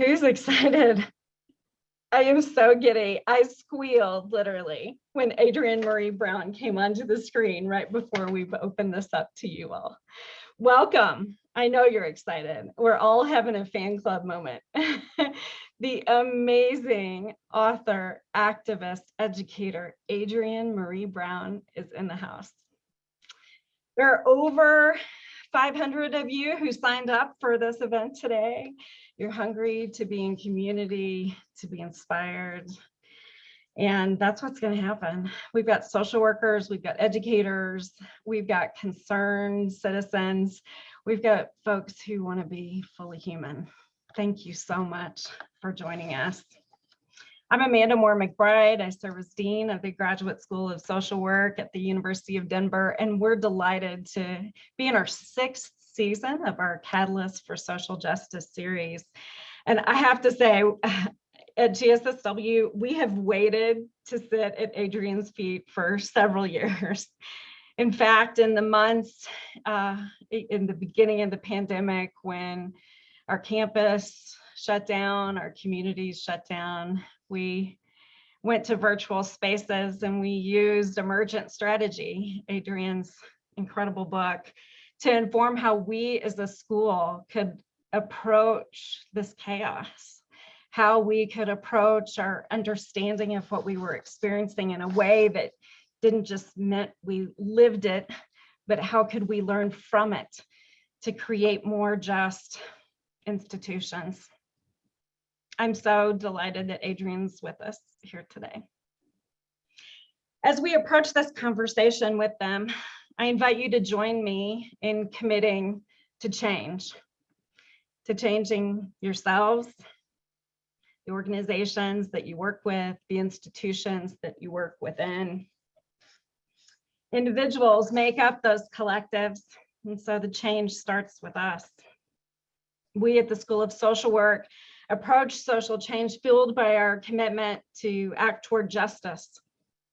Who's excited? I am so giddy. I squealed literally when Adrienne Maree Brown came onto the screen right before we've opened this up to you all. Welcome. I know you're excited. We're all having a fan club moment. the amazing author, activist, educator, Adrienne Maree Brown is in the house. There are over 500 of you who signed up for this event today. You're hungry to be in community, to be inspired. And that's what's going to happen. We've got social workers, we've got educators, we've got concerned citizens, we've got folks who want to be fully human. Thank you so much for joining us. I'm Amanda Moore McBride. I serve as Dean of the Graduate School of Social Work at the University of Denver, and we're delighted to be in our sixth season of our Catalyst for Social Justice series. And I have to say, at GSSW, we have waited to sit at Adrienne's feet for several years. In fact, in the months uh, in the beginning of the pandemic, when our campus shut down, our communities shut down, we went to virtual spaces and we used emergent strategy, Adrienne's incredible book, to inform how we as a school could approach this chaos, how we could approach our understanding of what we were experiencing in a way that didn't just meant we lived it, but how could we learn from it to create more just institutions. I'm so delighted that Adrienne's with us here today. As we approach this conversation with them, I invite you to join me in committing to change, to changing yourselves, the organizations that you work with, the institutions that you work within. Individuals make up those collectives, and so the change starts with us. We at the School of Social Work approach social change fueled by our commitment to act toward justice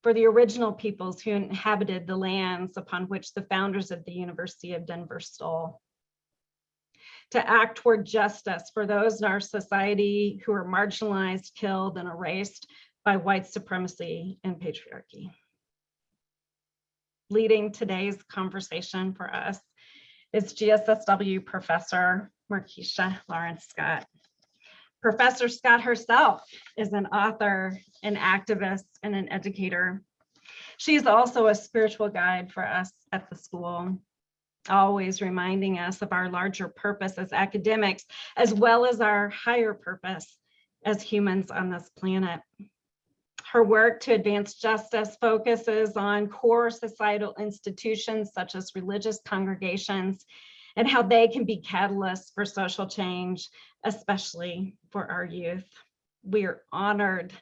for the original peoples who inhabited the lands upon which the founders of the University of Denver stole. To act toward justice for those in our society who are marginalized, killed, and erased by white supremacy and patriarchy. Leading today's conversation for us is GSSW professor Markeisha Lawrence Scott. Professor Scott herself is an author, an activist, and an educator. She's also a spiritual guide for us at the school, always reminding us of our larger purpose as academics, as well as our higher purpose as humans on this planet. Her work to advance justice focuses on core societal institutions such as religious congregations and how they can be catalysts for social change especially for our youth. We are honored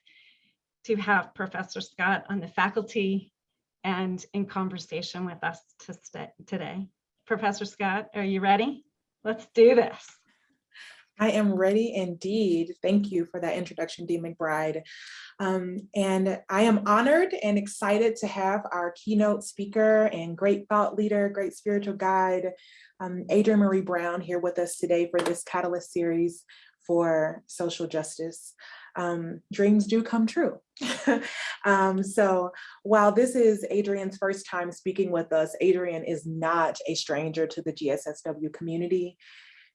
to have Professor Scott on the faculty and in conversation with us to today. Professor Scott, are you ready? Let's do this. I am ready indeed. Thank you for that introduction, Dean McBride. Um, and I am honored and excited to have our keynote speaker and great thought leader, great spiritual guide, um, Adrienne Maree Brown here with us today for this Catalyst series for social justice. Um, dreams do come true. um, so while this is Adrienne's first time speaking with us, Adrienne is not a stranger to the GSSW community.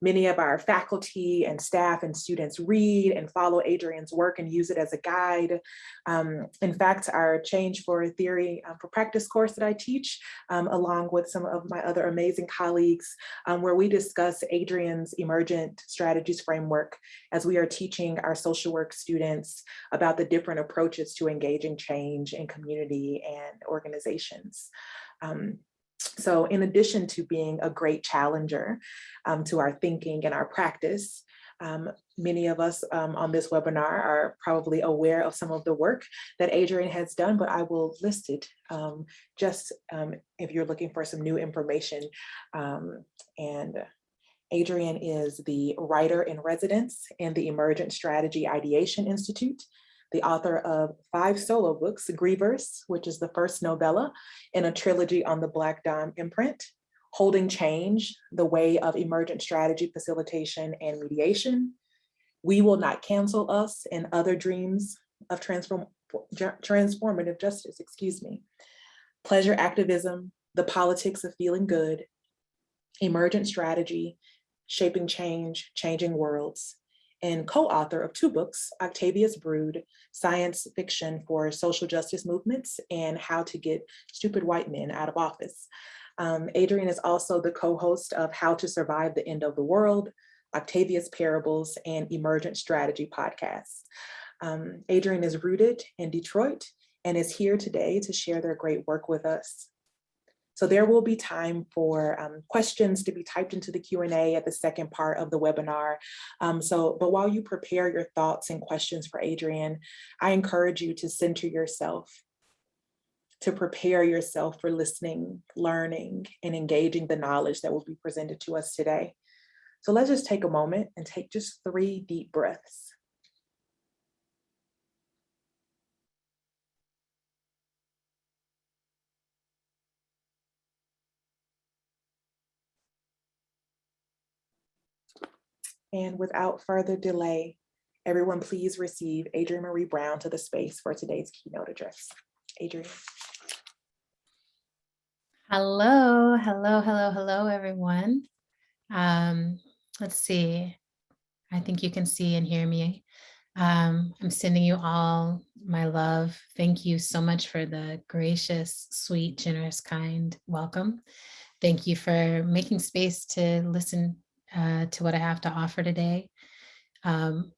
Many of our faculty and staff and students read and follow Adrienne's work and use it as a guide. Um, in fact, our Change for Theory um, for Practice course that I teach, um, along with some of my other amazing colleagues, um, where we discuss Adrienne's Emergent Strategies Framework as we are teaching our social work students about the different approaches to engaging change in community and organizations. Um, so in addition to being a great challenger um, to our thinking and our practice, um, many of us um, on this webinar are probably aware of some of the work that Adrienne has done, but I will list it um, just um, if you're looking for some new information. Um, and Adrienne is the writer in residence in the Emergent Strategy Ideation Institute the author of five solo books, Grievers, which is the first novella in a trilogy on the Black Dawn imprint, Holding Change, The Way of Emergent Strategy Facilitation and Mediation, We will not cancel us and other dreams of transform, transformative justice, excuse me. Pleasure activism, the politics of feeling good, emergent strategy, shaping change, changing worlds, and co-author of two books, Octavia's Brood, Science Fiction for Social Justice Movements and How to Get Stupid White Men Out of Office. Um, Adrienne is also the co-host of How to Survive the End of the World, Octavia's Parables, and Emergent Strategy podcasts. Um, Adrienne is rooted in Detroit and is here today to share their great work with us. So there will be time for um, questions to be typed into the Q&A at the second part of the webinar. Um, so, but while you prepare your thoughts and questions for Adrienne, I encourage you to center yourself, to prepare yourself for listening, learning, and engaging the knowledge that will be presented to us today. So let's just take a moment and take just three deep breaths. And without further delay, everyone please receive Adrienne Maree Brown to the space for today's keynote address. Adrienne. Hello, hello, hello, hello, everyone. Um, let's see. I think you can see and hear me. Um, I'm sending you all my love. Thank you so much for the gracious, sweet, generous, kind welcome. Thank you for making space to listen uh, to what I have to offer today. Um,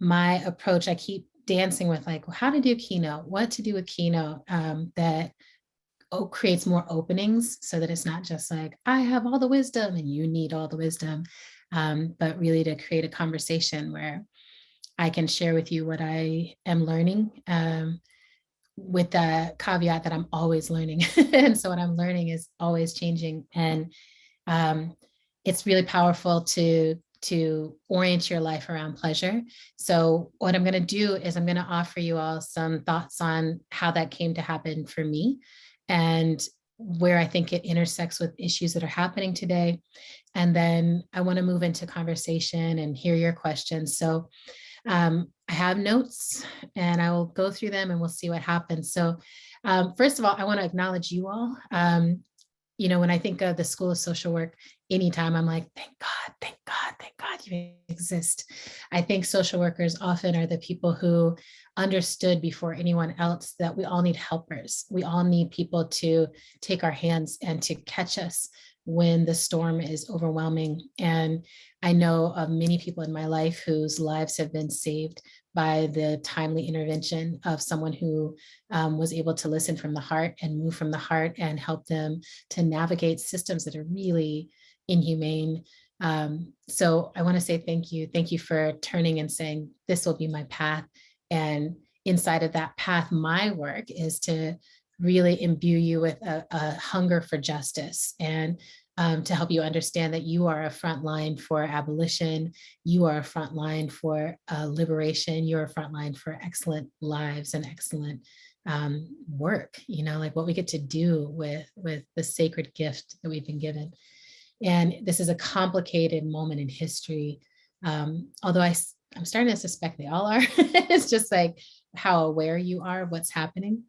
my approach, I keep dancing with like how to do keynote, what to do with keynote um, that oh, creates more openings so that it's not just like, I have all the wisdom and you need all the wisdom, um, but really to create a conversation where I can share with you what I am learning um, with the caveat that I'm always learning. and so what I'm learning is always changing. And um, it's really powerful to to orient your life around pleasure. So what I'm going to do is I'm going to offer you all some thoughts on how that came to happen for me and where I think it intersects with issues that are happening today. And then I want to move into conversation and hear your questions. So um, I have notes and I will go through them and we'll see what happens. So um, first of all, I want to acknowledge you all. Um, you know, when I think of the School of Social Work, anytime I'm like, thank God, thank God, thank God you exist. I think social workers often are the people who understood before anyone else that we all need helpers. We all need people to take our hands and to catch us when the storm is overwhelming. And I know of many people in my life whose lives have been saved by the timely intervention of someone who um, was able to listen from the heart and move from the heart and help them to navigate systems that are really inhumane. Um, so I wanna say thank you. Thank you for turning and saying, this will be my path. And inside of that path, my work is to really imbue you with a, a hunger for justice and um, to help you understand that you are a front line for abolition, you are a front line for uh, liberation, you're a front line for excellent lives and excellent um, work, you know, like what we get to do with, with the sacred gift that we've been given. And this is a complicated moment in history. Um, although I, I'm starting to suspect they all are, it's just like how aware you are of what's happening,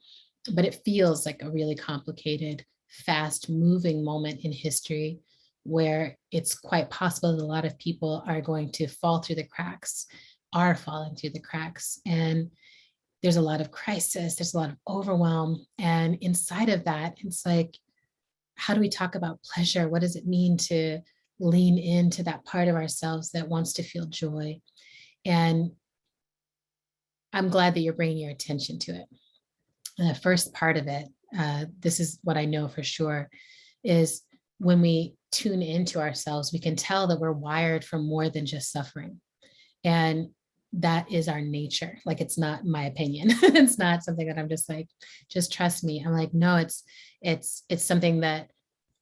but it feels like a really complicated fast moving moment in history where it's quite possible that a lot of people are going to fall through the cracks, are falling through the cracks. And there's a lot of crisis, there's a lot of overwhelm. And inside of that, it's like, how do we talk about pleasure? What does it mean to lean into that part of ourselves that wants to feel joy? And I'm glad that you're bringing your attention to it. The first part of it uh, this is what I know for sure, is when we tune into ourselves, we can tell that we're wired for more than just suffering. And that is our nature. Like, it's not my opinion. it's not something that I'm just like, just trust me. I'm like, no, it's, it's, it's something that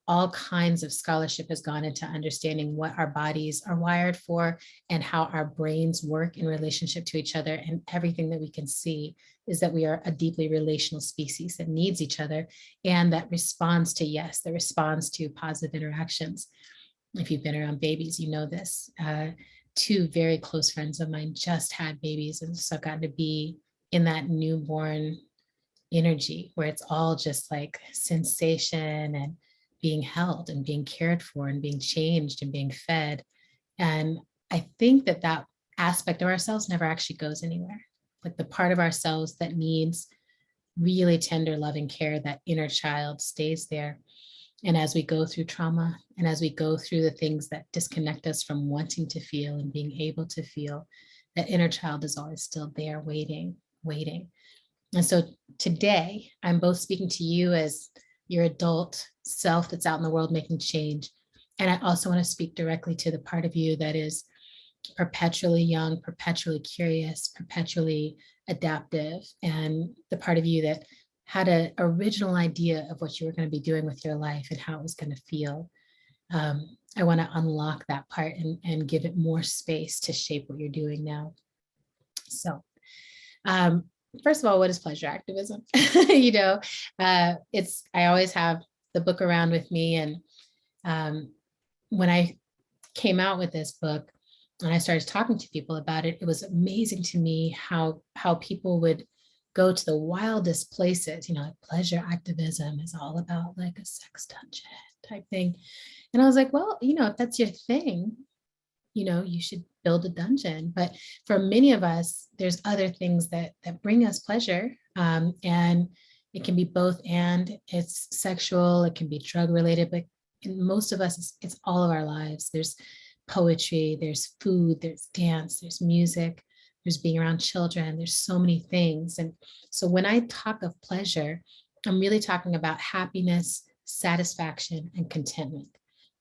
all kinds of scholarship has gone into understanding what our bodies are wired for and how our brains work in relationship to each other. And everything that we can see is that we are a deeply relational species that needs each other and that responds to yes, that responds to positive interactions. If you've been around babies, you know this. Uh, two very close friends of mine just had babies and so I've gotten to be in that newborn energy where it's all just like sensation and being held and being cared for and being changed and being fed. And I think that that aspect of ourselves never actually goes anywhere. Like the part of ourselves that needs really tender loving care, that inner child stays there. And as we go through trauma and as we go through the things that disconnect us from wanting to feel and being able to feel, that inner child is always still there waiting, waiting. And so today, I'm both speaking to you as your adult self that's out in the world making change. And I also want to speak directly to the part of you that is perpetually young, perpetually curious, perpetually adaptive, and the part of you that had an original idea of what you were going to be doing with your life and how it was going to feel. Um, I want to unlock that part and, and give it more space to shape what you're doing now. So, um, first of all, what is pleasure activism? you know, uh, it's, I always have the book around with me. And um, when I came out with this book and I started talking to people about it, it was amazing to me how, how people would go to the wildest places, you know, like pleasure activism is all about like a sex dungeon type thing. And I was like, well, you know, if that's your thing, you know, you should build a dungeon. But for many of us, there's other things that that bring us pleasure. Um, and it can be both and it's sexual, it can be drug related, but in most of us, it's, it's all of our lives. There's poetry, there's food, there's dance, there's music, there's being around children, there's so many things. And so when I talk of pleasure, I'm really talking about happiness, satisfaction, and contentment.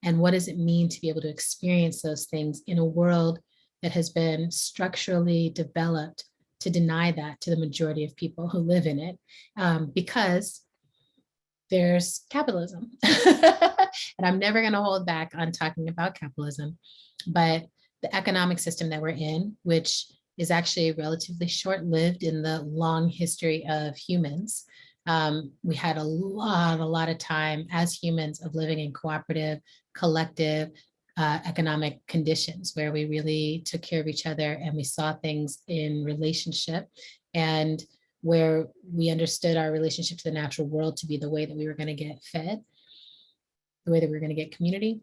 And what does it mean to be able to experience those things in a world that has been structurally developed to deny that to the majority of people who live in it um, because there's capitalism. and I'm never going to hold back on talking about capitalism, but the economic system that we're in, which is actually relatively short-lived in the long history of humans, um, we had a lot, a lot of time as humans of living in cooperative, collective, uh, economic conditions where we really took care of each other and we saw things in relationship and where we understood our relationship to the natural world to be the way that we were going to get fed, the way that we were going to get community.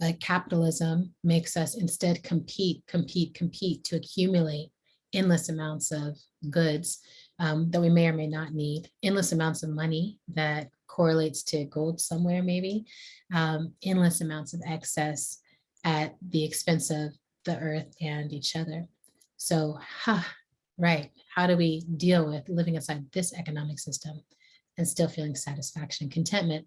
But capitalism makes us instead compete, compete, compete to accumulate endless amounts of goods um, that we may or may not need, endless amounts of money that correlates to gold somewhere maybe, um, endless amounts of excess at the expense of the earth and each other. So, huh, right, how do we deal with living inside this economic system and still feeling satisfaction and contentment?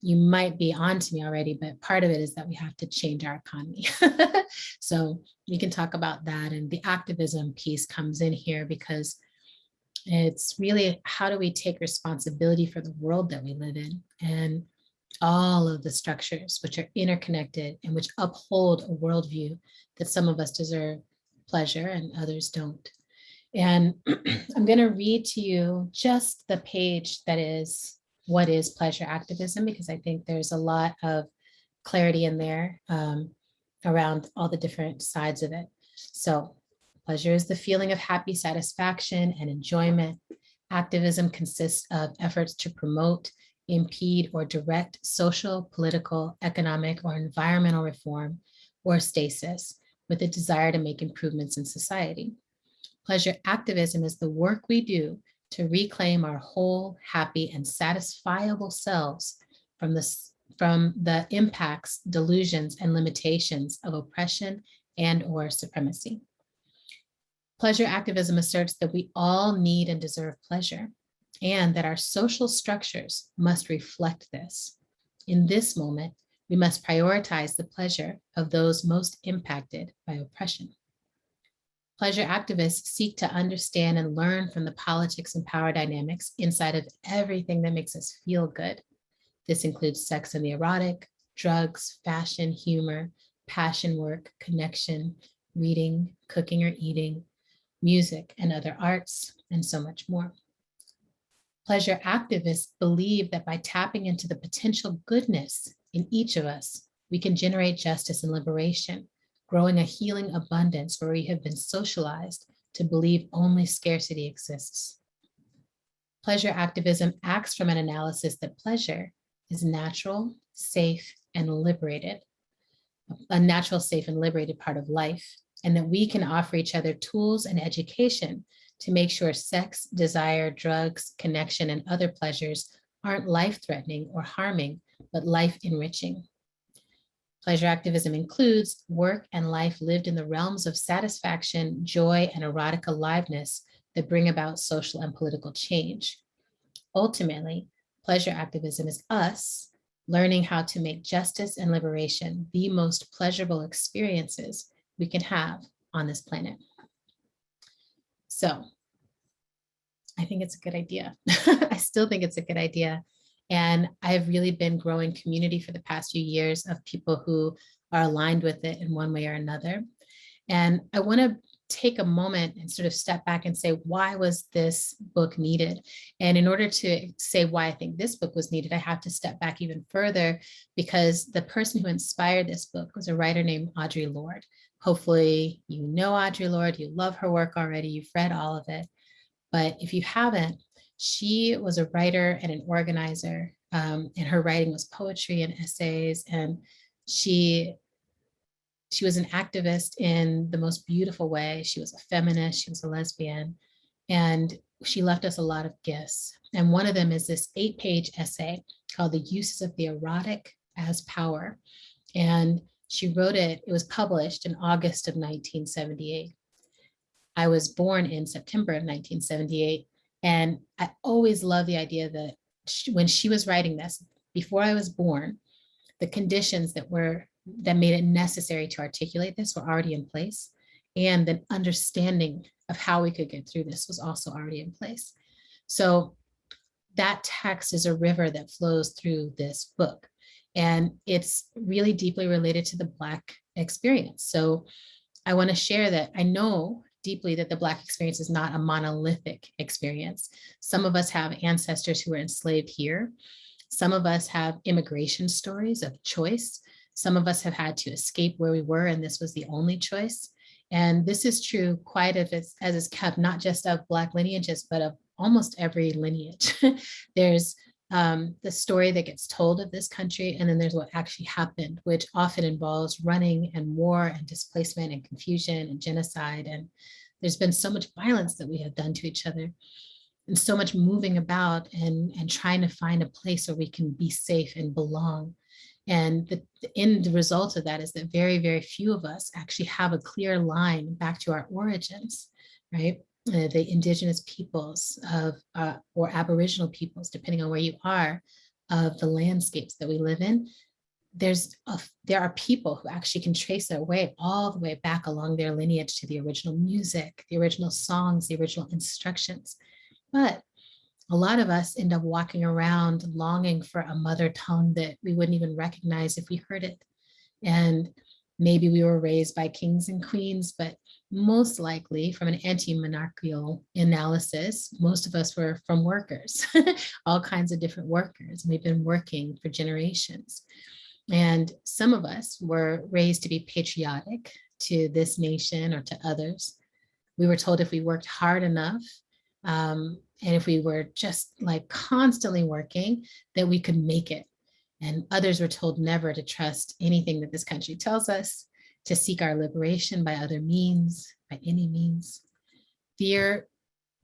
You might be on to me already, but part of it is that we have to change our economy. so we can talk about that and the activism piece comes in here because it's really how do we take responsibility for the world that we live in and all of the structures which are interconnected and which uphold a worldview that some of us deserve pleasure and others don't. And I'm going to read to you just the page that is what is pleasure activism, because I think there's a lot of clarity in there um, around all the different sides of it. So Pleasure is the feeling of happy satisfaction and enjoyment. Activism consists of efforts to promote, impede, or direct social, political, economic, or environmental reform or stasis with a desire to make improvements in society. Pleasure activism is the work we do to reclaim our whole, happy, and satisfiable selves from the, from the impacts, delusions, and limitations of oppression and or supremacy. Pleasure activism asserts that we all need and deserve pleasure and that our social structures must reflect this. In this moment, we must prioritize the pleasure of those most impacted by oppression. Pleasure activists seek to understand and learn from the politics and power dynamics inside of everything that makes us feel good. This includes sex and the erotic, drugs, fashion, humor, passion work, connection, reading, cooking or eating, music and other arts, and so much more. Pleasure activists believe that by tapping into the potential goodness in each of us, we can generate justice and liberation, growing a healing abundance where we have been socialized to believe only scarcity exists. Pleasure activism acts from an analysis that pleasure is natural, safe, and liberated, a natural, safe, and liberated part of life, and that we can offer each other tools and education to make sure sex, desire, drugs, connection, and other pleasures aren't life-threatening or harming, but life-enriching. Pleasure activism includes work and life lived in the realms of satisfaction, joy, and erotic aliveness that bring about social and political change. Ultimately, pleasure activism is us learning how to make justice and liberation the most pleasurable experiences we can have on this planet. So I think it's a good idea. I still think it's a good idea. And I've really been growing community for the past few years of people who are aligned with it in one way or another. And I want to take a moment and sort of step back and say, why was this book needed? And in order to say why I think this book was needed, I have to step back even further because the person who inspired this book was a writer named Audre Lorde. Hopefully you know Audre Lorde, you love her work already, you've read all of it. But if you haven't, she was a writer and an organizer um, and her writing was poetry and essays and she she was an activist in the most beautiful way. She was a feminist, she was a lesbian, and she left us a lot of gifts. And one of them is this eight page essay called The Uses of the Erotic as Power. And she wrote it, it was published in August of 1978. I was born in September of 1978. And I always love the idea that she, when she was writing this, before I was born, the conditions that were that made it necessary to articulate this were already in place. And the understanding of how we could get through this was also already in place. So that text is a river that flows through this book. And it's really deeply related to the Black experience. So I want to share that I know deeply that the Black experience is not a monolithic experience. Some of us have ancestors who were enslaved here. Some of us have immigration stories of choice. Some of us have had to escape where we were and this was the only choice. And this is true quite as as it's kept, not just of Black lineages, but of almost every lineage. there's um, the story that gets told of this country, and then there's what actually happened, which often involves running and war and displacement and confusion and genocide. And there's been so much violence that we have done to each other and so much moving about and, and trying to find a place where we can be safe and belong. And the, the end result of that is that very, very few of us actually have a clear line back to our origins, right? Uh, the indigenous peoples of, uh, or aboriginal peoples, depending on where you are, of the landscapes that we live in, there's a, there are people who actually can trace their way all the way back along their lineage to the original music, the original songs, the original instructions. But a lot of us end up walking around longing for a mother tongue that we wouldn't even recognize if we heard it. And maybe we were raised by kings and queens, but most likely from an anti-monarchical analysis, most of us were from workers, all kinds of different workers. We've been working for generations. And some of us were raised to be patriotic to this nation or to others. We were told if we worked hard enough, um, and if we were just like constantly working, that we could make it. And others were told never to trust anything that this country tells us, to seek our liberation by other means, by any means. Fear,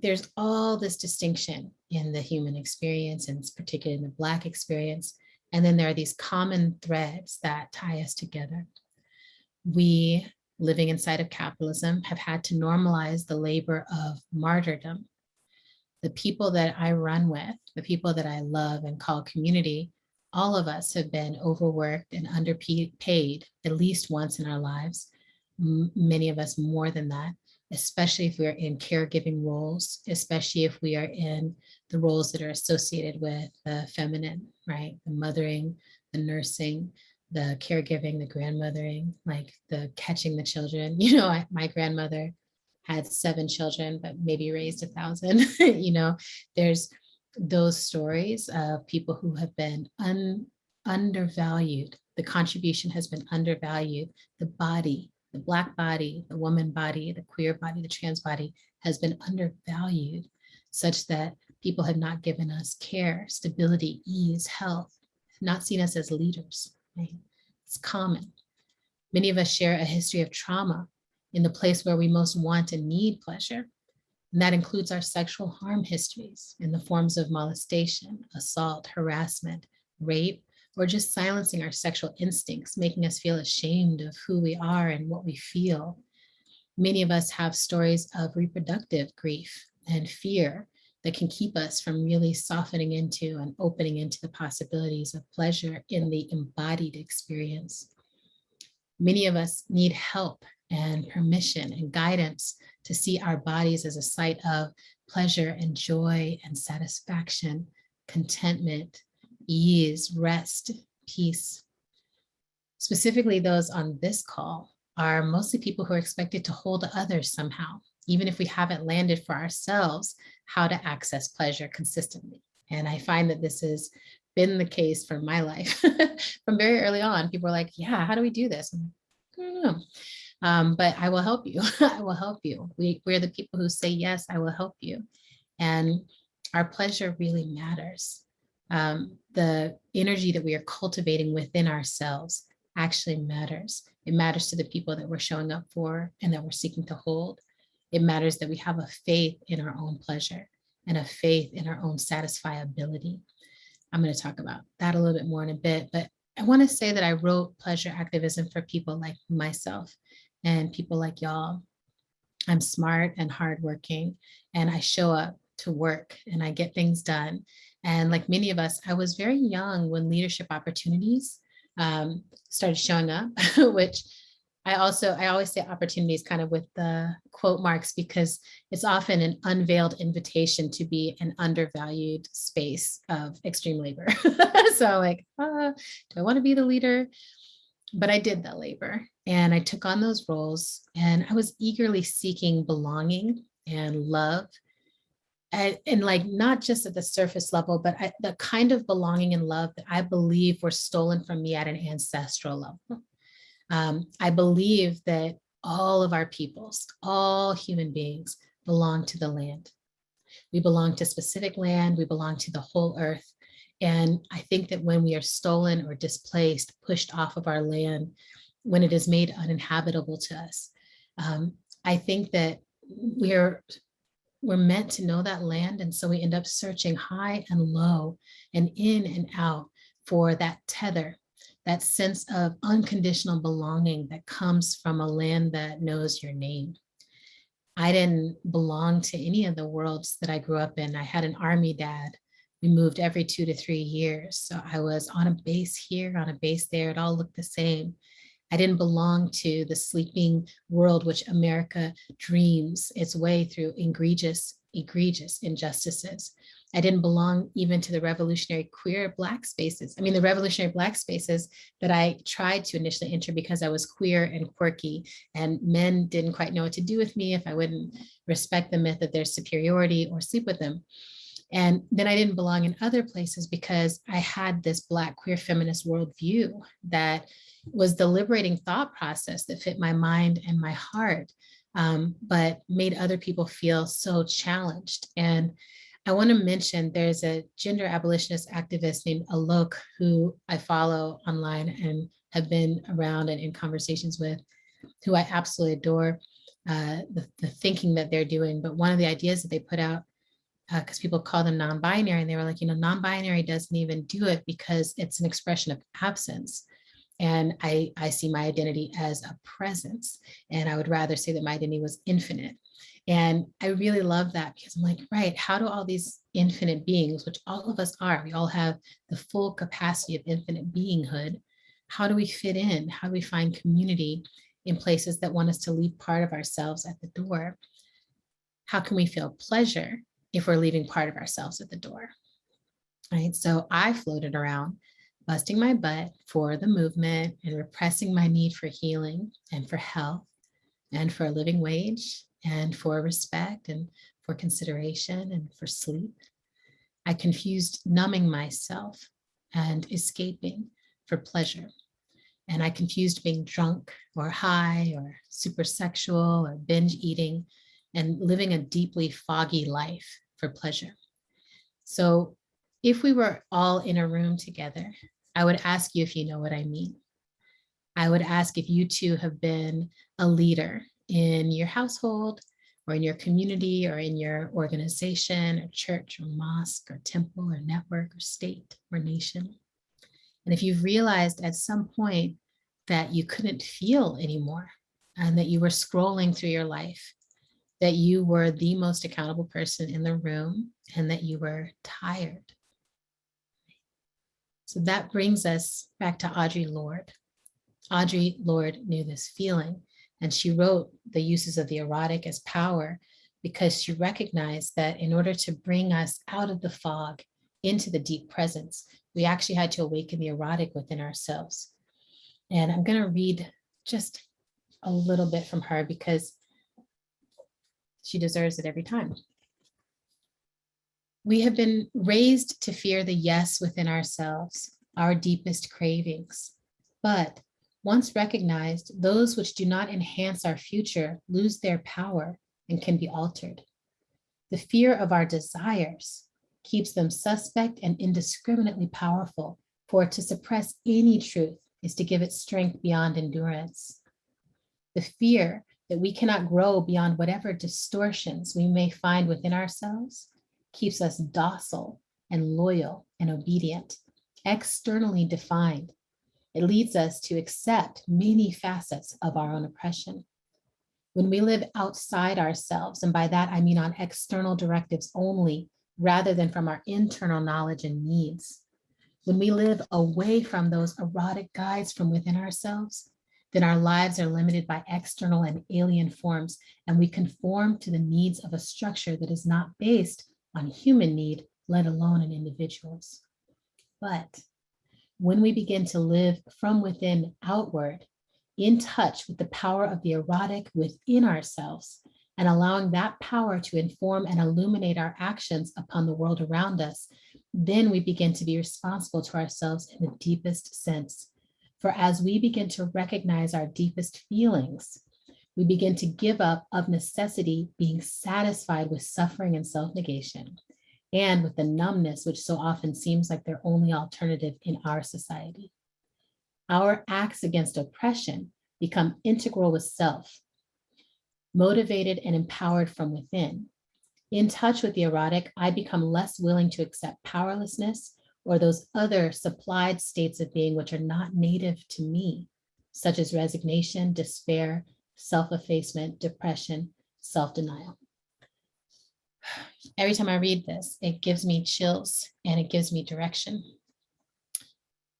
there's all this distinction in the human experience, and particularly in the Black experience. And then there are these common threads that tie us together. We, living inside of capitalism, have had to normalize the labor of martyrdom the people that I run with, the people that I love and call community, all of us have been overworked and underpaid at least once in our lives. Many of us more than that, especially if we're in caregiving roles, especially if we are in the roles that are associated with the feminine, right? The mothering, the nursing, the caregiving, the grandmothering, like the catching the children. You know, I, my grandmother had seven children, but maybe raised a thousand, you know, there's those stories of people who have been un, undervalued. The contribution has been undervalued. The body the Black body, the woman body, the queer body, the trans body has been undervalued such that people have not given us care, stability, ease, health, not seen us as leaders. right? It's common. Many of us share a history of trauma in the place where we most want and need pleasure. And that includes our sexual harm histories in the forms of molestation, assault, harassment, rape, or just silencing our sexual instincts, making us feel ashamed of who we are and what we feel. Many of us have stories of reproductive grief and fear that can keep us from really softening into and opening into the possibilities of pleasure in the embodied experience. Many of us need help and permission and guidance to see our bodies as a site of pleasure and joy and satisfaction, contentment, ease, rest, peace. Specifically, those on this call are mostly people who are expected to hold others somehow, even if we haven't landed for ourselves how to access pleasure consistently. And I find that this has been the case for my life from very early on. People are like, yeah, how do we do this? I don't know. Um, but I will help you. I will help you. We, we're the people who say, yes, I will help you. And our pleasure really matters. Um, the energy that we are cultivating within ourselves actually matters. It matters to the people that we're showing up for and that we're seeking to hold. It matters that we have a faith in our own pleasure and a faith in our own satisfiability. I'm going to talk about that a little bit more in a bit, but I want to say that I wrote pleasure activism for people like myself and people like y'all. I'm smart and hardworking, and I show up to work and I get things done. And like many of us, I was very young when leadership opportunities um, started showing up, which I also, I always say opportunities kind of with the quote marks because it's often an unveiled invitation to be an undervalued space of extreme labor. so like, uh, do I want to be the leader? But I did that labor and I took on those roles and I was eagerly seeking belonging and love and, and, like not just at the surface level, but I, the kind of belonging and love that I believe were stolen from me at an ancestral level. Um, I believe that all of our peoples, all human beings belong to the land. We belong to specific land, we belong to the whole earth. And I think that when we are stolen or displaced, pushed off of our land, when it is made uninhabitable to us, um, I think that we're we're meant to know that land. And so we end up searching high and low and in and out for that tether, that sense of unconditional belonging that comes from a land that knows your name. I didn't belong to any of the worlds that I grew up in. I had an army dad. We moved every two to three years. So I was on a base here, on a base there. It all looked the same. I didn't belong to the sleeping world which America dreams its way through egregious, egregious injustices. I didn't belong even to the revolutionary queer Black spaces. I mean, the revolutionary Black spaces that I tried to initially enter because I was queer and quirky and men didn't quite know what to do with me if I wouldn't respect the myth of their superiority or sleep with them. And then I didn't belong in other places because I had this Black queer feminist worldview that was the liberating thought process that fit my mind and my heart, um, but made other people feel so challenged. And I want to mention there's a gender abolitionist activist named Alok who I follow online and have been around and in conversations with, who I absolutely adore uh, the, the thinking that they're doing. But one of the ideas that they put out because uh, people call them non-binary and they were like, you know, non-binary doesn't even do it because it's an expression of absence. And I, I see my identity as a presence. And I would rather say that my identity was infinite. And I really love that because I'm like, right, how do all these infinite beings, which all of us are, we all have the full capacity of infinite beinghood. How do we fit in? How do we find community in places that want us to leave part of ourselves at the door? How can we feel pleasure if we're leaving part of ourselves at the door? Right. So I floated around busting my butt for the movement and repressing my need for healing and for health and for a living wage and for respect and for consideration and for sleep. I confused numbing myself and escaping for pleasure. And I confused being drunk or high or super sexual or binge eating and living a deeply foggy life for pleasure. So if we were all in a room together, I would ask you if you know what I mean. I would ask if you too have been a leader in your household or in your community or in your organization or church or mosque or temple or network or state or nation. And if you've realized at some point that you couldn't feel anymore and that you were scrolling through your life, that you were the most accountable person in the room and that you were tired. So that brings us back to Audre Lorde. Audre Lorde knew this feeling and she wrote the uses of the erotic as power because she recognized that in order to bring us out of the fog into the deep presence, we actually had to awaken the erotic within ourselves. And I'm going to read just a little bit from her because she deserves it every time. We have been raised to fear the yes within ourselves, our deepest cravings. But once recognized, those which do not enhance our future lose their power and can be altered. The fear of our desires keeps them suspect and indiscriminately powerful, for to suppress any truth is to give it strength beyond endurance. The fear that we cannot grow beyond whatever distortions we may find within ourselves keeps us docile and loyal and obedient, externally defined. It leads us to accept many facets of our own oppression. When we live outside ourselves, and by that I mean on external directives only, rather than from our internal knowledge and needs, when we live away from those erotic guides from within ourselves, then our lives are limited by external and alien forms, and we conform to the needs of a structure that is not based on human need, let alone an individual's. But when we begin to live from within outward, in touch with the power of the erotic within ourselves, and allowing that power to inform and illuminate our actions upon the world around us, then we begin to be responsible to ourselves in the deepest sense. For as we begin to recognize our deepest feelings, we begin to give up of necessity being satisfied with suffering and self-negation and with the numbness which so often seems like their only alternative in our society. Our acts against oppression become integral with self, motivated and empowered from within. In touch with the erotic, I become less willing to accept powerlessness or those other supplied states of being which are not native to me, such as resignation, despair, self-effacement, depression, self-denial. Every time I read this, it gives me chills and it gives me direction.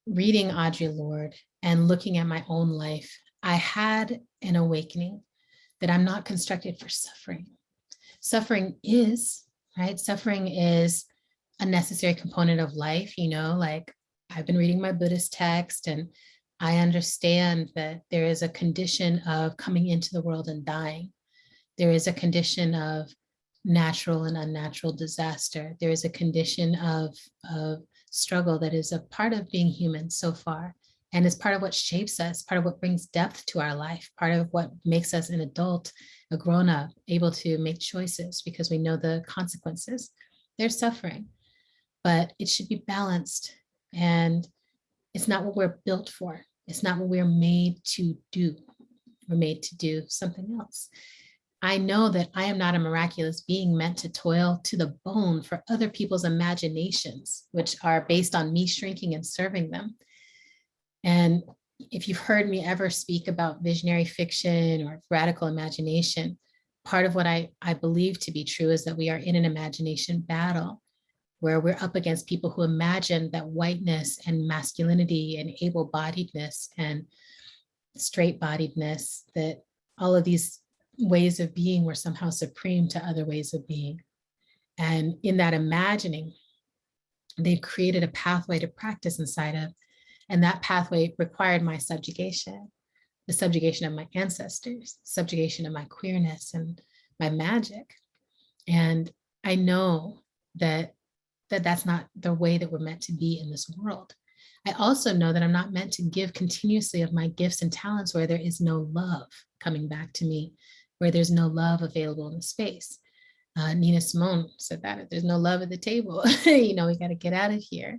Reading Audre Lorde and looking at my own life, I had an awakening that I'm not constructed for suffering. Suffering is, right? Suffering is a necessary component of life, you know, like I've been reading my Buddhist text and I understand that there is a condition of coming into the world and dying. There is a condition of natural and unnatural disaster. There is a condition of, of struggle that is a part of being human so far. And it's part of what shapes us, part of what brings depth to our life, part of what makes us an adult, a grown up, able to make choices because we know the consequences. There's suffering, but it should be balanced. And it's not what we're built for. It's not what we're made to do. We're made to do something else. I know that I am not a miraculous being meant to toil to the bone for other people's imaginations, which are based on me shrinking and serving them. And if you've heard me ever speak about visionary fiction or radical imagination, part of what I, I believe to be true is that we are in an imagination battle where we're up against people who imagine that whiteness and masculinity and able-bodiedness and straight-bodiedness, that all of these ways of being were somehow supreme to other ways of being. And in that imagining, they've created a pathway to practice inside of, and that pathway required my subjugation, the subjugation of my ancestors, subjugation of my queerness and my magic. And I know that that that's not the way that we're meant to be in this world. I also know that I'm not meant to give continuously of my gifts and talents where there is no love coming back to me, where there's no love available in the space. Uh, Nina Simone said that if there's no love at the table, you know, we got to get out of here.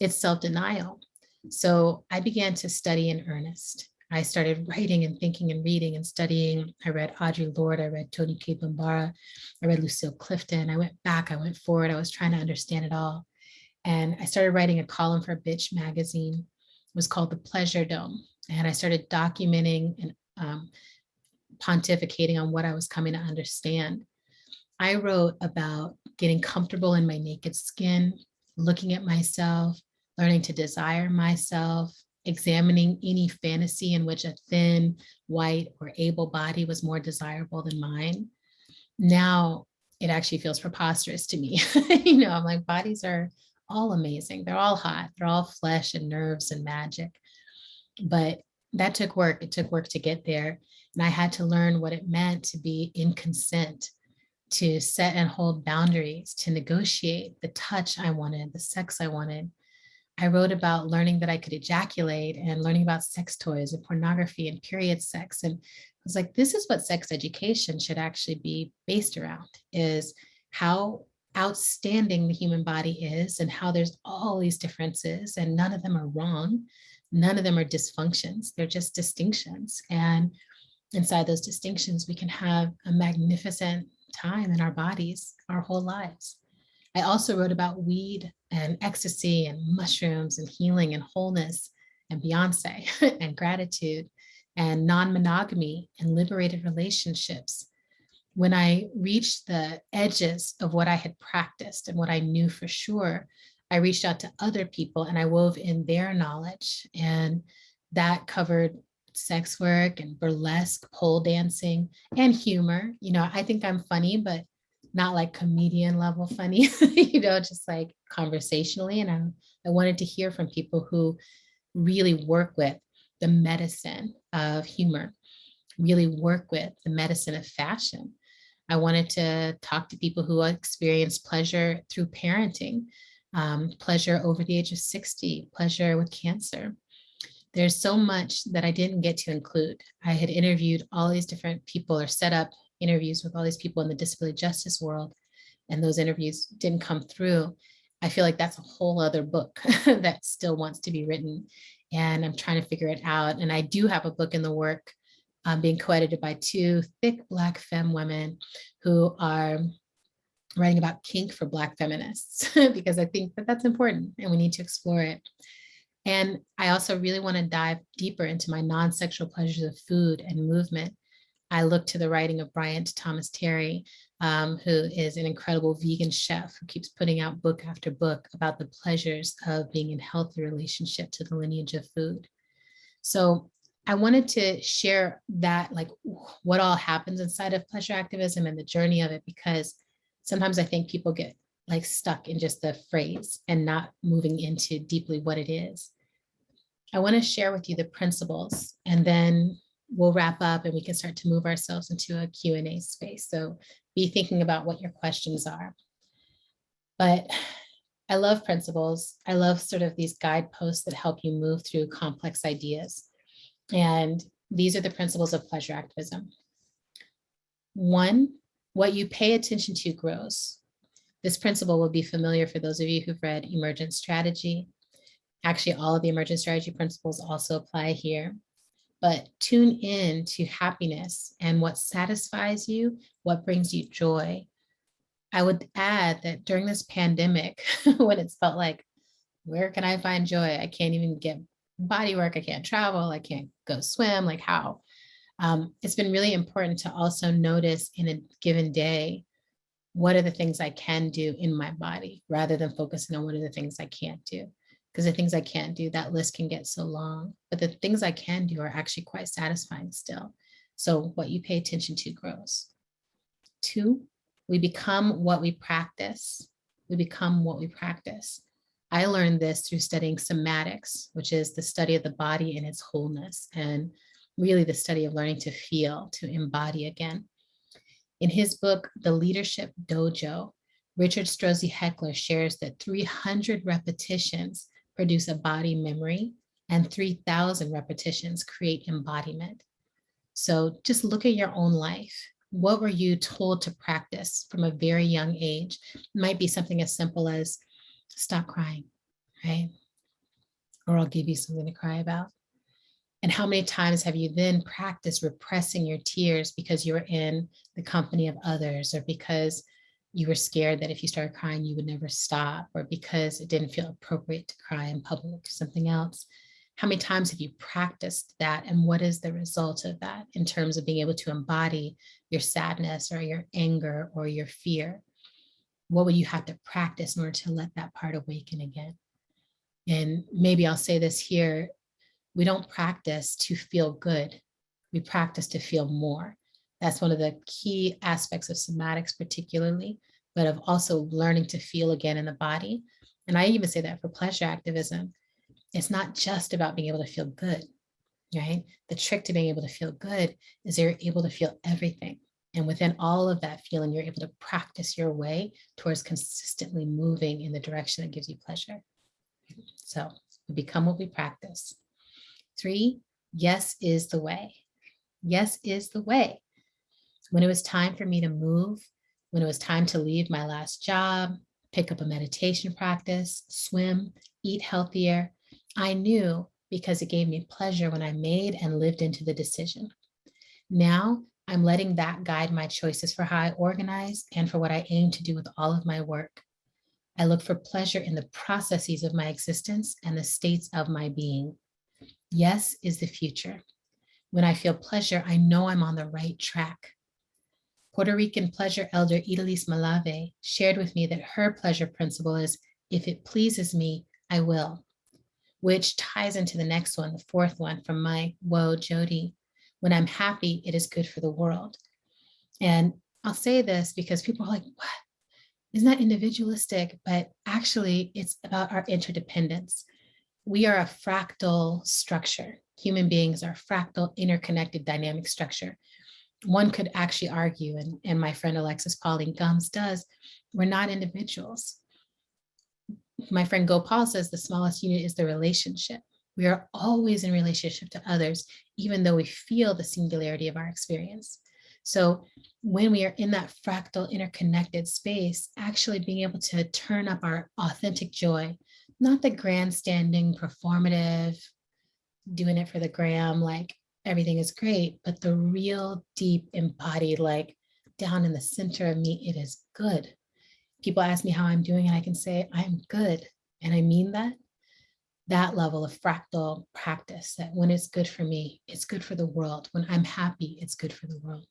It's self denial. So I began to study in earnest. I started writing and thinking and reading and studying. I read Audre Lorde, I read Toni Cade Bambara, I read Lucille Clifton. I went back, I went forward, I was trying to understand it all. And I started writing a column for Bitch magazine. It was called The Pleasure Dome. And I started documenting and um, pontificating on what I was coming to understand. I wrote about getting comfortable in my naked skin, looking at myself, learning to desire myself, examining any fantasy in which a thin, white, or able body was more desirable than mine. Now it actually feels preposterous to me. you know, I'm like, bodies are all amazing. They're all hot. They're all flesh and nerves and magic. But that took work. It took work to get there. And I had to learn what it meant to be in consent, to set and hold boundaries, to negotiate the touch I wanted, the sex I wanted. I wrote about learning that I could ejaculate and learning about sex toys and pornography and period sex. And I was like, this is what sex education should actually be based around is how outstanding the human body is and how there's all these differences and none of them are wrong. None of them are dysfunctions. They're just distinctions. And inside those distinctions, we can have a magnificent time in our bodies our whole lives. I also wrote about weed and ecstasy and mushrooms and healing and wholeness and Beyonce and gratitude and non-monogamy and liberated relationships. When I reached the edges of what I had practiced and what I knew for sure, I reached out to other people and I wove in their knowledge and that covered sex work and burlesque, pole dancing and humor. You know, I think I'm funny, but not like comedian level funny, you know, just like conversationally. And I, I wanted to hear from people who really work with the medicine of humor, really work with the medicine of fashion. I wanted to talk to people who experience pleasure through parenting, um, pleasure over the age of 60, pleasure with cancer. There's so much that I didn't get to include. I had interviewed all these different people or set up interviews with all these people in the disability justice world, and those interviews didn't come through. I feel like that's a whole other book that still wants to be written. And I'm trying to figure it out. And I do have a book in the work um, being co-edited by two thick Black femme women who are writing about kink for Black feminists, because I think that that's important and we need to explore it. And I also really want to dive deeper into my non-sexual pleasures of food and movement. I look to the writing of Bryant Thomas Terry, um, who is an incredible vegan chef who keeps putting out book after book about the pleasures of being in healthy relationship to the lineage of food. So I wanted to share that, like what all happens inside of pleasure activism and the journey of it, because sometimes I think people get like stuck in just the phrase and not moving into deeply what it is. I want to share with you the principles and then we'll wrap up and we can start to move ourselves into a Q&A space. So be thinking about what your questions are. But I love principles. I love sort of these guideposts that help you move through complex ideas. And these are the principles of pleasure activism. One, what you pay attention to grows. This principle will be familiar for those of you who've read Emergent Strategy. Actually, all of the Emergent Strategy principles also apply here. But tune in to happiness and what satisfies you, what brings you joy. I would add that during this pandemic, when it's felt like, where can I find joy? I can't even get body work, I can't travel, I can't go swim, like how? Um, it's been really important to also notice in a given day, what are the things I can do in my body rather than focusing on what are the things I can't do. Because the things I can't do, that list can get so long, but the things I can do are actually quite satisfying still. So what you pay attention to grows. Two, we become what we practice. We become what we practice. I learned this through studying somatics, which is the study of the body in its wholeness and really the study of learning to feel, to embody again. In his book, The Leadership Dojo, Richard Strozzi Heckler shares that 300 repetitions produce a body memory, and 3,000 repetitions create embodiment. So just look at your own life. What were you told to practice from a very young age? It might be something as simple as stop crying, right? Or I'll give you something to cry about. And how many times have you then practiced repressing your tears because you were in the company of others or because you were scared that if you started crying, you would never stop or because it didn't feel appropriate to cry in public or something else? How many times have you practiced that? And what is the result of that in terms of being able to embody your sadness or your anger or your fear? What would you have to practice in order to let that part awaken again? And maybe I'll say this here we don't practice to feel good. We practice to feel more. That's one of the key aspects of somatics, particularly, but of also learning to feel again in the body. And I even say that for pleasure activism. It's not just about being able to feel good, right? The trick to being able to feel good is you're able to feel everything. And within all of that feeling, you're able to practice your way towards consistently moving in the direction that gives you pleasure. So we become what we practice. Three, yes is the way. Yes is the way. When it was time for me to move, when it was time to leave my last job, pick up a meditation practice, swim, eat healthier, I knew because it gave me pleasure when I made and lived into the decision. Now I'm letting that guide my choices for how I organize and for what I aim to do with all of my work. I look for pleasure in the processes of my existence and the states of my being. Yes is the future. When I feel pleasure, I know I'm on the right track. Puerto Rican pleasure elder Idalis Malave shared with me that her pleasure principle is, if it pleases me, I will, which ties into the next one, the fourth one from my woe, Jody. When I'm happy, it is good for the world. And I'll say this because people are like, what? Isn't that individualistic? But actually, it's about our interdependence we are a fractal structure. Human beings are fractal, interconnected, dynamic structure. One could actually argue, and, and my friend Alexis Pauline Gumbs does, we're not individuals. My friend Gopal says the smallest unit is the relationship. We are always in relationship to others, even though we feel the singularity of our experience. So when we are in that fractal interconnected space, actually being able to turn up our authentic joy, not the grandstanding, performative, doing it for the gram, like everything is great, but the real deep embodied, like down in the center of me, it is good. People ask me how I'm doing, and I can say, I'm good. And I mean that. That level of fractal practice that when it's good for me, it's good for the world. When I'm happy, it's good for the world.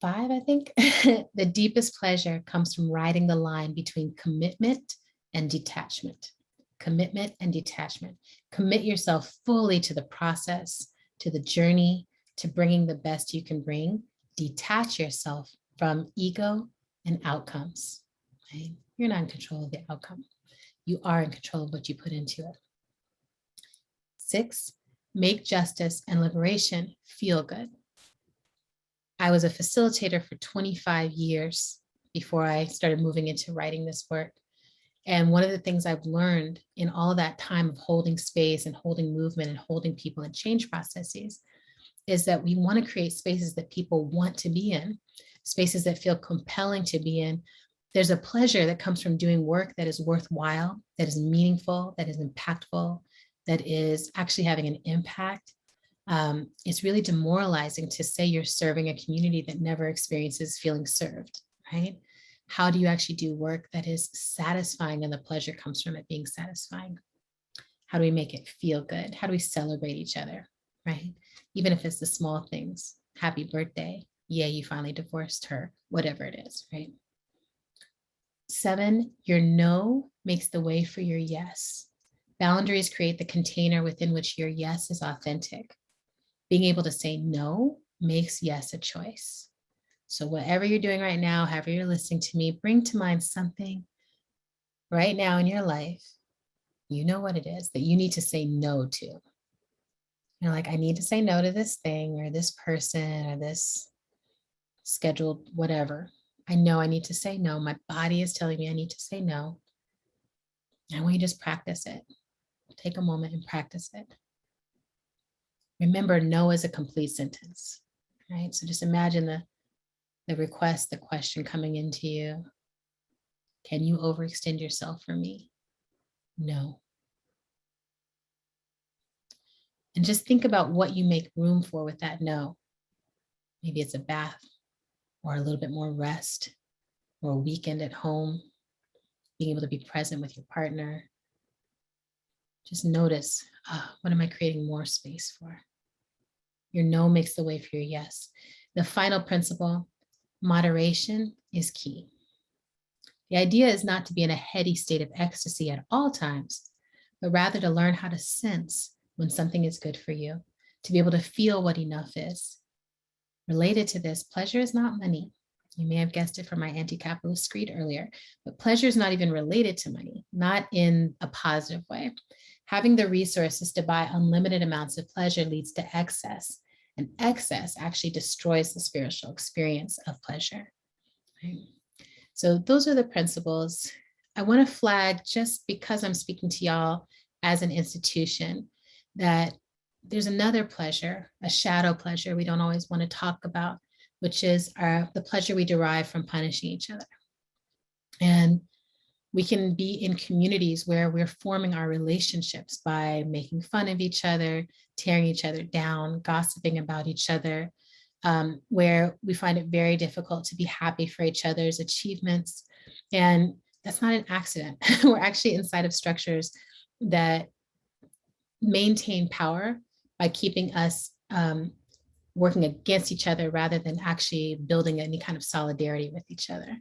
Five, I think. the deepest pleasure comes from riding the line between commitment and detachment. Commitment and detachment. Commit yourself fully to the process, to the journey, to bringing the best you can bring. Detach yourself from ego and outcomes. Right? You're not in control of the outcome. You are in control of what you put into it. Six, make justice and liberation feel good. I was a facilitator for 25 years before I started moving into writing this work. And one of the things I've learned in all that time of holding space and holding movement and holding people in change processes is that we want to create spaces that people want to be in, spaces that feel compelling to be in. There's a pleasure that comes from doing work that is worthwhile, that is meaningful, that is impactful, that is actually having an impact um, it's really demoralizing to say you're serving a community that never experiences feeling served, right? How do you actually do work that is satisfying and the pleasure comes from it being satisfying? How do we make it feel good? How do we celebrate each other, right? Even if it's the small things, happy birthday, yeah, you finally divorced her, whatever it is, right? Seven, your no makes the way for your yes. Boundaries create the container within which your yes is authentic being able to say no makes yes a choice. So whatever you're doing right now, however you're listening to me, bring to mind something right now in your life, you know what it is that you need to say no to. You're like, I need to say no to this thing or this person or this scheduled whatever. I know I need to say no. My body is telling me I need to say no. I And we just practice it. Take a moment and practice it. Remember, no is a complete sentence, right? So just imagine the, the request, the question coming into you. Can you overextend yourself for me? No. And just think about what you make room for with that no. Maybe it's a bath or a little bit more rest or a weekend at home, being able to be present with your partner. Just notice, ah, what am I creating more space for? Your no makes the way for your yes. The final principle, moderation is key. The idea is not to be in a heady state of ecstasy at all times, but rather to learn how to sense when something is good for you, to be able to feel what enough is. Related to this, pleasure is not money. You may have guessed it from my anti-capitalist screed earlier, but pleasure is not even related to money, not in a positive way. Having the resources to buy unlimited amounts of pleasure leads to excess, and excess actually destroys the spiritual experience of pleasure. Right? So those are the principles. I want to flag just because I'm speaking to y'all as an institution that there's another pleasure, a shadow pleasure we don't always want to talk about, which is our, the pleasure we derive from punishing each other. And we can be in communities where we're forming our relationships by making fun of each other, tearing each other down, gossiping about each other, um, where we find it very difficult to be happy for each other's achievements. And that's not an accident. we're actually inside of structures that maintain power by keeping us um, working against each other rather than actually building any kind of solidarity with each other.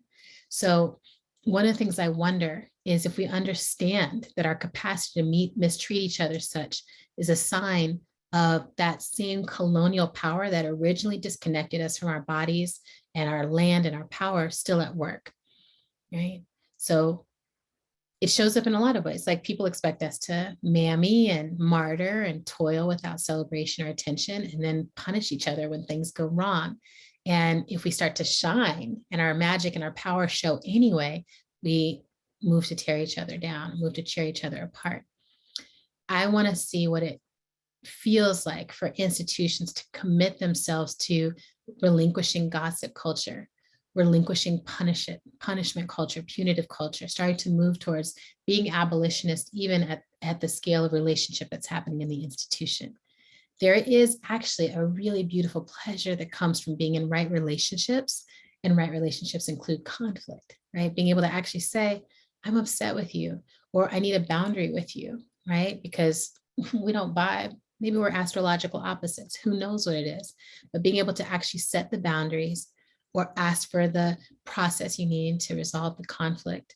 So one of the things I wonder is if we understand that our capacity to meet, mistreat each other such is a sign of that same colonial power that originally disconnected us from our bodies and our land and our power still at work, right? So it shows up in a lot of ways, like people expect us to mammy and martyr and toil without celebration or attention and then punish each other when things go wrong. And if we start to shine and our magic and our power show anyway, we move to tear each other down, move to tear each other apart. I want to see what it feels like for institutions to commit themselves to relinquishing gossip culture, relinquishing punish it, punishment culture, punitive culture, starting to move towards being abolitionist, even at, at the scale of relationship that's happening in the institution. There is actually a really beautiful pleasure that comes from being in right relationships and right relationships include conflict, right? Being able to actually say, I'm upset with you, or I need a boundary with you, right? Because we don't vibe. Maybe we're astrological opposites. Who knows what it is? But being able to actually set the boundaries or ask for the process you need to resolve the conflict,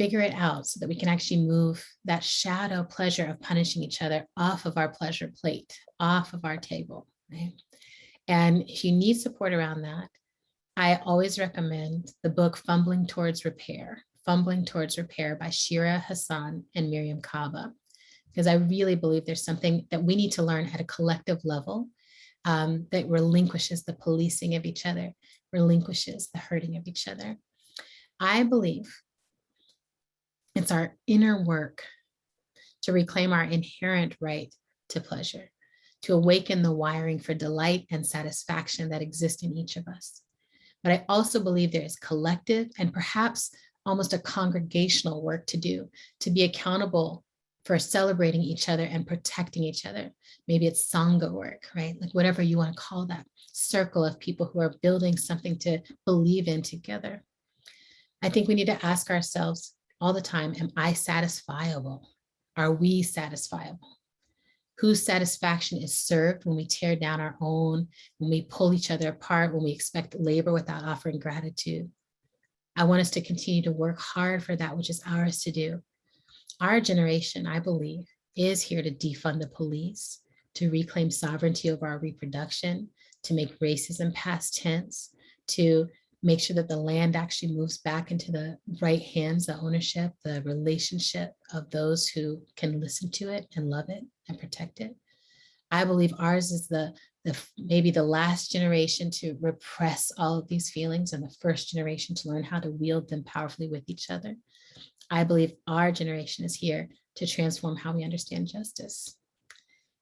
figure it out so that we can actually move that shadow pleasure of punishing each other off of our pleasure plate, off of our table, right? And if you need support around that, I always recommend the book Fumbling Towards Repair, Fumbling Towards Repair by Shira Hassan and Mariame Kaba, because I really believe there's something that we need to learn at a collective level um, that relinquishes the policing of each other, relinquishes the hurting of each other. I believe it's our inner work to reclaim our inherent right to pleasure, to awaken the wiring for delight and satisfaction that exist in each of us. But I also believe there is collective and perhaps almost a congregational work to do to be accountable for celebrating each other and protecting each other. Maybe it's Sangha work, right? Like whatever you want to call that circle of people who are building something to believe in together. I think we need to ask ourselves all the time, am I satisfiable? Are we satisfiable? Whose satisfaction is served when we tear down our own, when we pull each other apart, when we expect labor without offering gratitude? I want us to continue to work hard for that which is ours to do. Our generation, I believe, is here to defund the police, to reclaim sovereignty over our reproduction, to make racism past tense, to make sure that the land actually moves back into the right hands, the ownership, the relationship of those who can listen to it and love it and protect it. I believe ours is the, the maybe the last generation to repress all of these feelings and the first generation to learn how to wield them powerfully with each other. I believe our generation is here to transform how we understand justice,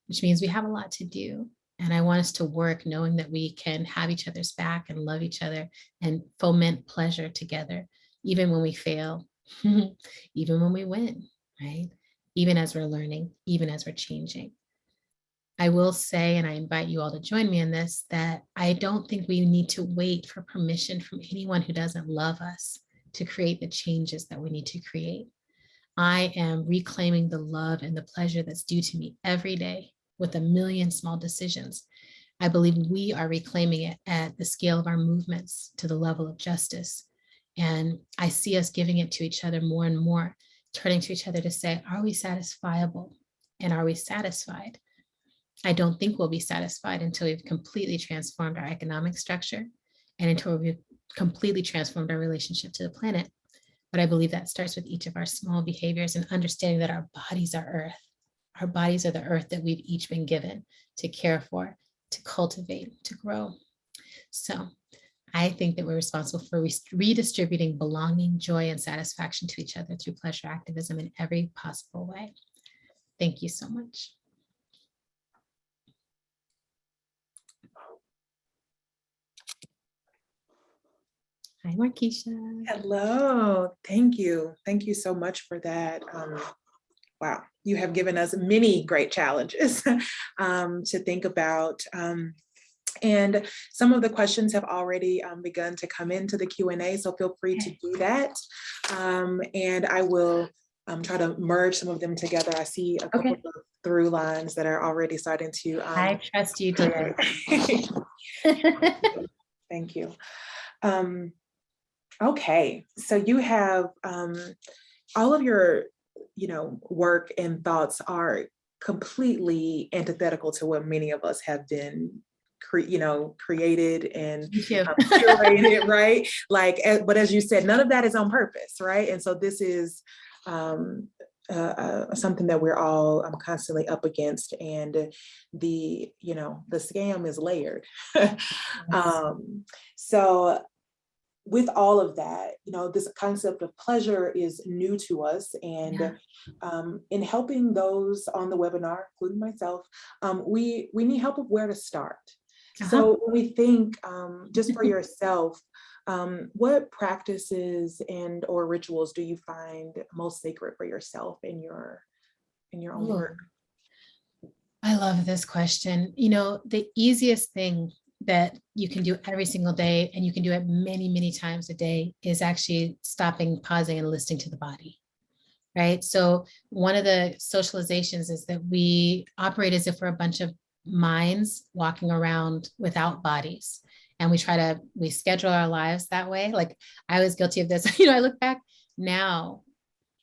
which means we have a lot to do. And I want us to work knowing that we can have each other's back and love each other and foment pleasure together, even when we fail, even when we win, right? Even as we're learning, even as we're changing. I will say, and I invite you all to join me in this, that I don't think we need to wait for permission from anyone who doesn't love us to create the changes that we need to create. I am reclaiming the love and the pleasure that's due to me every day with a million small decisions. I believe we are reclaiming it at the scale of our movements to the level of justice. And I see us giving it to each other more and more, turning to each other to say, are we satisfiable? And are we satisfied? I don't think we'll be satisfied until we've completely transformed our economic structure and until we've completely transformed our relationship to the planet. But I believe that starts with each of our small behaviors and understanding that our bodies are earth. Our bodies are the earth that we've each been given to care for, to cultivate, to grow. So I think that we're responsible for redistributing belonging, joy, and satisfaction to each other through pleasure activism in every possible way. Thank you so much. Hi, Markeisha. Hello, thank you. Thank you so much for that. Um, wow, you have given us many great challenges um, to think about. Um, and some of the questions have already um, begun to come into the Q&A, so feel free to do that. Um, and I will um, try to merge some of them together. I see a couple Okay. of through lines that are already starting to. I um, trust you, dear. Thank you. Um, okay, so you have um, all of your, you know, work and thoughts are completely antithetical to what many of us have been, you know, created and um, curated, right? Like, eh, but as you said, none of that is on purpose, right? And so this is um, uh, uh, something that we're all um, constantly up against, and the you know the scam is layered. um, so with all of that, you know, this concept of pleasure is new to us, and Yeah. um, in helping those on the webinar, including myself, um, we we need help of where to start. Uh-huh. So when we think um, just for yourself, um, what practices and or rituals do you find most sacred for yourself in your in your own Ooh. work? I love this question. You know, the easiest thing that you can do every single day, and you can do it many, many times a day, is actually stopping, pausing, and listening to the body. Right. So, one of the socializations is that we operate as if we're a bunch of minds walking around without bodies. And we try to, we schedule our lives that way. Like I was guilty of this. You know, I look back now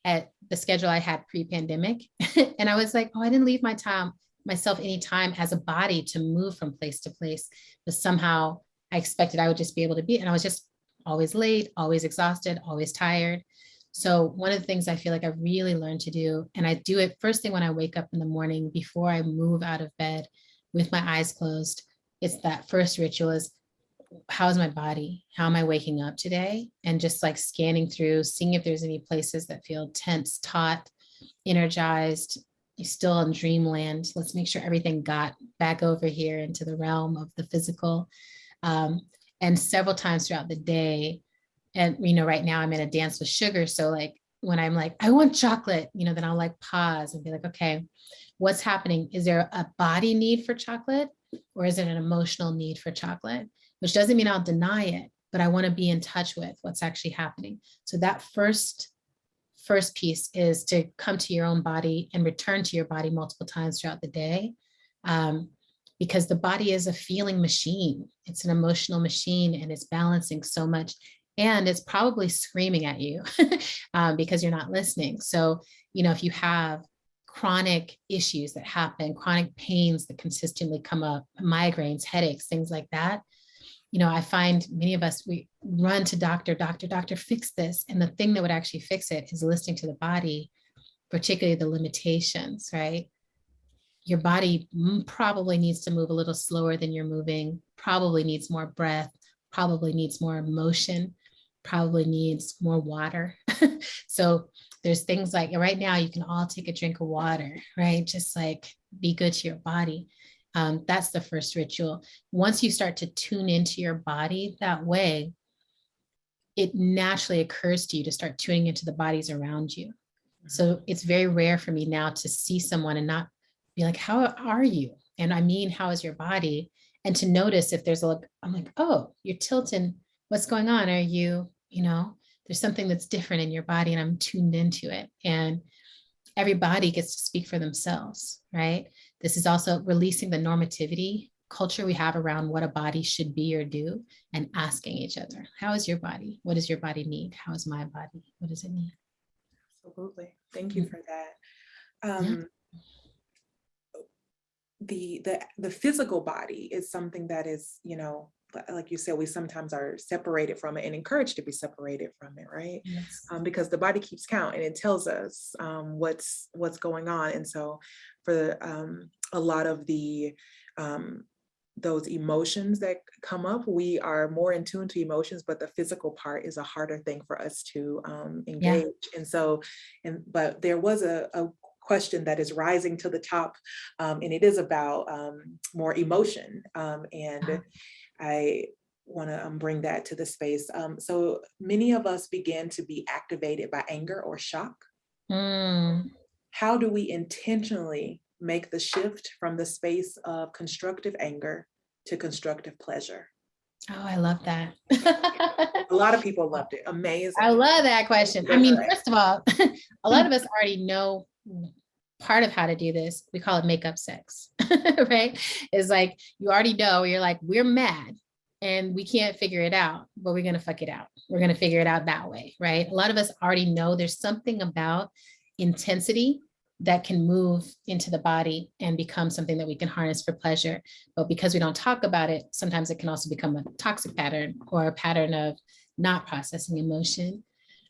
at the schedule I had pre-pandemic, and I was like, oh, I didn't leave my time myself any time as a body to move from place to place, but somehow I expected I would just be able to be, and I was just always late, always exhausted, always tired. So one of the things I feel like I really learned to do, and I do it first thing when I wake up in the morning before I move out of bed with my eyes closed, it's that first ritual is how's my body? How am I waking up today? And just like scanning through, seeing if there's any places that feel tense, taut, energized, you're still in dreamland. Let's make sure everything got back over here into the realm of the physical. Um, and several times throughout the day, and you know, right now I'm in a dance with sugar. So like when I'm like, I want chocolate, you know, then I'll like pause and be like, okay, what's happening? Is there a body need for chocolate or is it an emotional need for chocolate? Which doesn't mean I'll deny it, but I want to be in touch with what's actually happening. So that first first piece is to come to your own body and return to your body multiple times throughout the day. Um, because the body is a feeling machine. It's an emotional machine and it's balancing so much. And it's probably screaming at you um, because you're not listening. So, you know, if you have chronic issues that happen, chronic pains that consistently come up, migraines, headaches, things like that, you know, I find many of us, we run to doctor, doctor, doctor, fix this. And the thing that would actually fix it is listening to the body, particularly the limitations, right? Your body probably needs to move a little slower than you're moving, probably needs more breath, probably needs more motion. probably needs more water. so there's things like right now you can all take a drink of water, right? Just like be good to your body. Um, that's the first ritual. Once you start to tune into your body that way, it naturally occurs to you to start tuning into the bodies around you. So it's very rare for me now to see someone and not be like, how are you? And I mean, how is your body? And to notice if there's a look, I'm like, oh, you're tilting. What's going on? Are you, you know, there's something that's different in your body and I'm tuned into it. And everybody gets to speak for themselves, right? This is also releasing the normativity culture we have around what a body should be or do and asking each other, how is your body? What does your body need? How is my body? What does it need? Absolutely. Thank you for that. Um, the, the, the physical body is something that is, you know, like you said, we sometimes are separated from it and encouraged to be separated from it, right? Yes. um, because the body keeps count and it tells us um, what's what's going on. And so for um, a lot of the um, those emotions that come up, we are more in tune to emotions, but the physical part is a harder thing for us to um, engage. And so, and but there was a, a question that is rising to the top, um, and it is about um, more emotion. Um, and Ah. I want to um, bring that to the space. Um, so many of us begin to be activated by anger or shock. Mm, How do we intentionally make the shift from the space of constructive anger to constructive pleasure? Oh, I love that. A lot of people loved it. Amazing. I love that question. I mean, first of all, a lot of us already know part of how to do this. We call it makeup sex, right? It's like you already know, you're like, we're mad and we can't figure it out, but we're going to fuck it out. We're going to figure it out that way, right? A lot of us already know there's something about intensity that can move into the body and become something that we can harness for pleasure. But because we don't talk about it, sometimes it can also become a toxic pattern or a pattern of not processing emotion.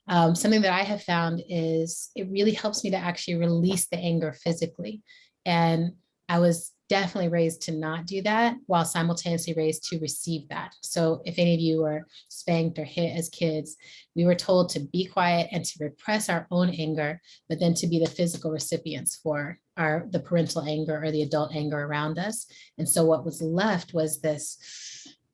Um, something that I have found is it really helps me to actually release the anger physically. And I was definitely raised to not do that while simultaneously raised to receive that. So if any of you were spanked or hit as kids, we were told to be quiet and to repress our own anger, but then to be the physical recipients for our the parental anger or the adult anger around us. And so what was left was this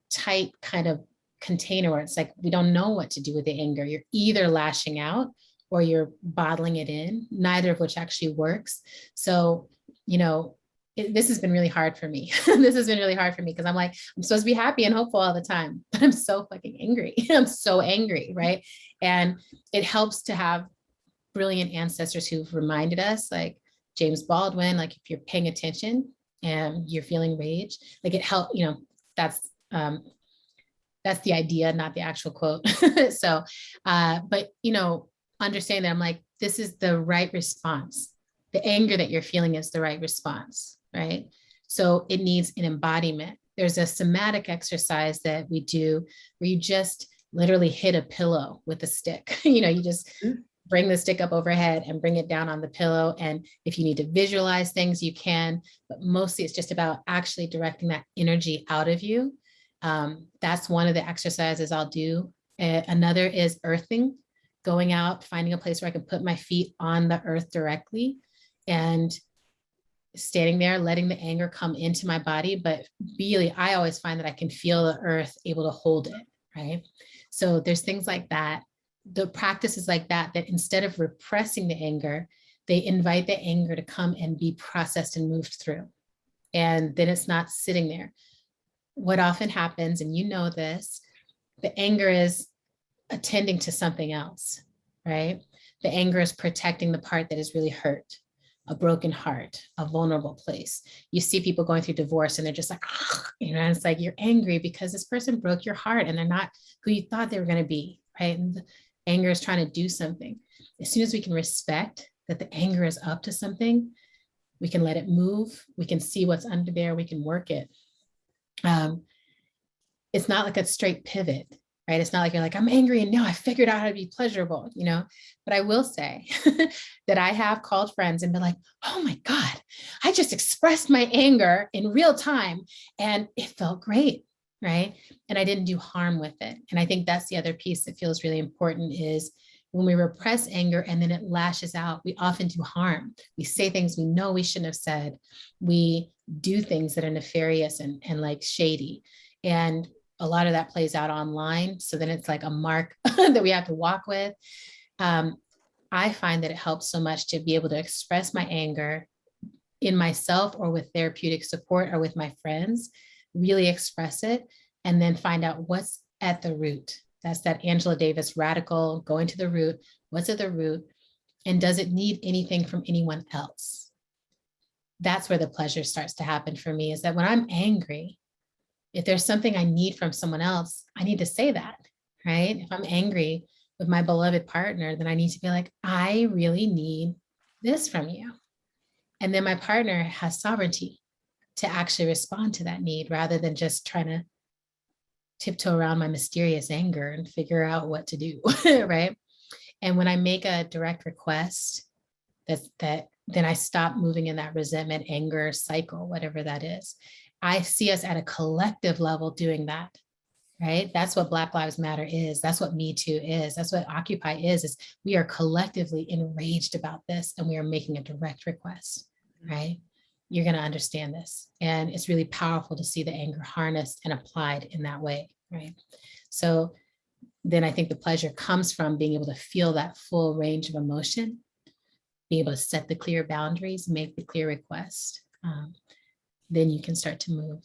tight kind of container where it's like we don't know what to do with the anger. You're either lashing out or you're bottling it in, neither of which actually works. So, you know, it, this has been really hard for me. this has been really hard for me because I'm like, I'm supposed to be happy and hopeful all the time, but I'm so fucking angry. I'm so angry, right? And it helps to have brilliant ancestors who've reminded us, like James Baldwin, like if you're paying attention and you're feeling rage, like it helped, you know, that's um, that's the idea, not the actual quote. so, uh, but you know, understand that I'm like, this is the right response. The anger that you're feeling is the right response, right? So it needs an embodiment. There's a somatic exercise that we do where you just literally hit a pillow with a stick. you know, you just Mm. bring the stick up overhead and bring it down on the pillow. And if you need to visualize things, you can, but mostly it's just about actually directing that energy out of you um, that's one of the exercises I'll do. Uh, another is earthing, going out, finding a place where I can put my feet on the earth directly and standing there, letting the anger come into my body. But really, I always find that I can feel the earth able to hold it, right? So there's things like that. The practices like that, that instead of repressing the anger, they invite the anger to come and be processed and moved through. And then it's not sitting there what often happens, and you know this, the anger is attending to something else, right? The anger is protecting the part that is really hurt, a broken heart, a vulnerable place. You see people going through divorce and they're just like, you know, it's like you're angry because this person broke your heart and they're not who you thought they were going to be, right? And the anger is trying to do something. As soon as we can respect that the anger is up to something, we can let it move. We can see what's under there. We can work it um, it's not like a straight pivot, right? It's not like you're like, I'm angry and now I figured out how to be pleasurable, you know? But I will say that I have called friends and been like, oh my God, I just expressed my anger in real time and it felt great. right? And I didn't do harm with it. And I think that's the other piece that feels really important is when we repress anger and then it lashes out, we often do harm. We say things we know we shouldn't have said. We do things that are nefarious and, and like shady. And a lot of that plays out online. So then it's like a mark that we have to walk with. Um, I find that it helps so much to be able to express my anger in myself or with therapeutic support or with my friends, really express it and then find out what's at the root. That's that Angela Davis radical going to the root. What's at the root? And does it need anything from anyone else? That's where the pleasure starts to happen for me is that when I'm angry, if there's something I need from someone else, I need to say that, right? If I'm angry with my beloved partner, then I need to be like, I really need this from you. And then my partner has sovereignty to actually respond to that need rather than just trying to tiptoe around my mysterious anger and figure out what to do, right? And when I make a direct request, that's that then I stop moving in that resentment, anger cycle, whatever that is. I see us at a collective level doing that, right? That's what Black Lives Matter is. That's what Me Too is. That's what Occupy is, is we are collectively enraged about this and we are making a direct request, right? You're gonna understand this. And it's really powerful to see the anger harnessed and applied in that way, right? So then I think the pleasure comes from being able to feel that full range of emotion, be able to set the clear boundaries, make the clear request. Um, then you can start to move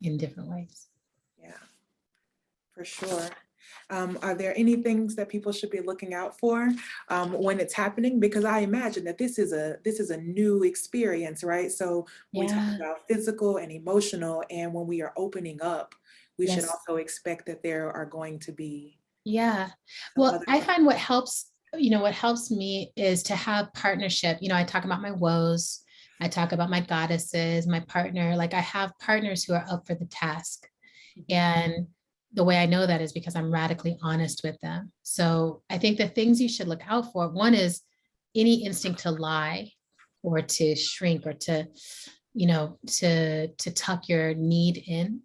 in different ways. Yeah, for sure. Um, are there any things that people should be looking out for um, when it's happening? Because I imagine that this is a this is a new experience, right? So we Yeah. talk about physical and emotional, and when we are opening up, we should also expect that there are going to be. Yeah. Well, I find what helps, you know, what helps me is to have partnership. You know, I talk about my woes. I talk about my goddesses, my partner. Like I have partners who are up for the task. And the way I know that is because I'm radically honest with them. So I think the things you should look out for, one is any instinct to lie or to shrink or to, you know, to to tuck your need in.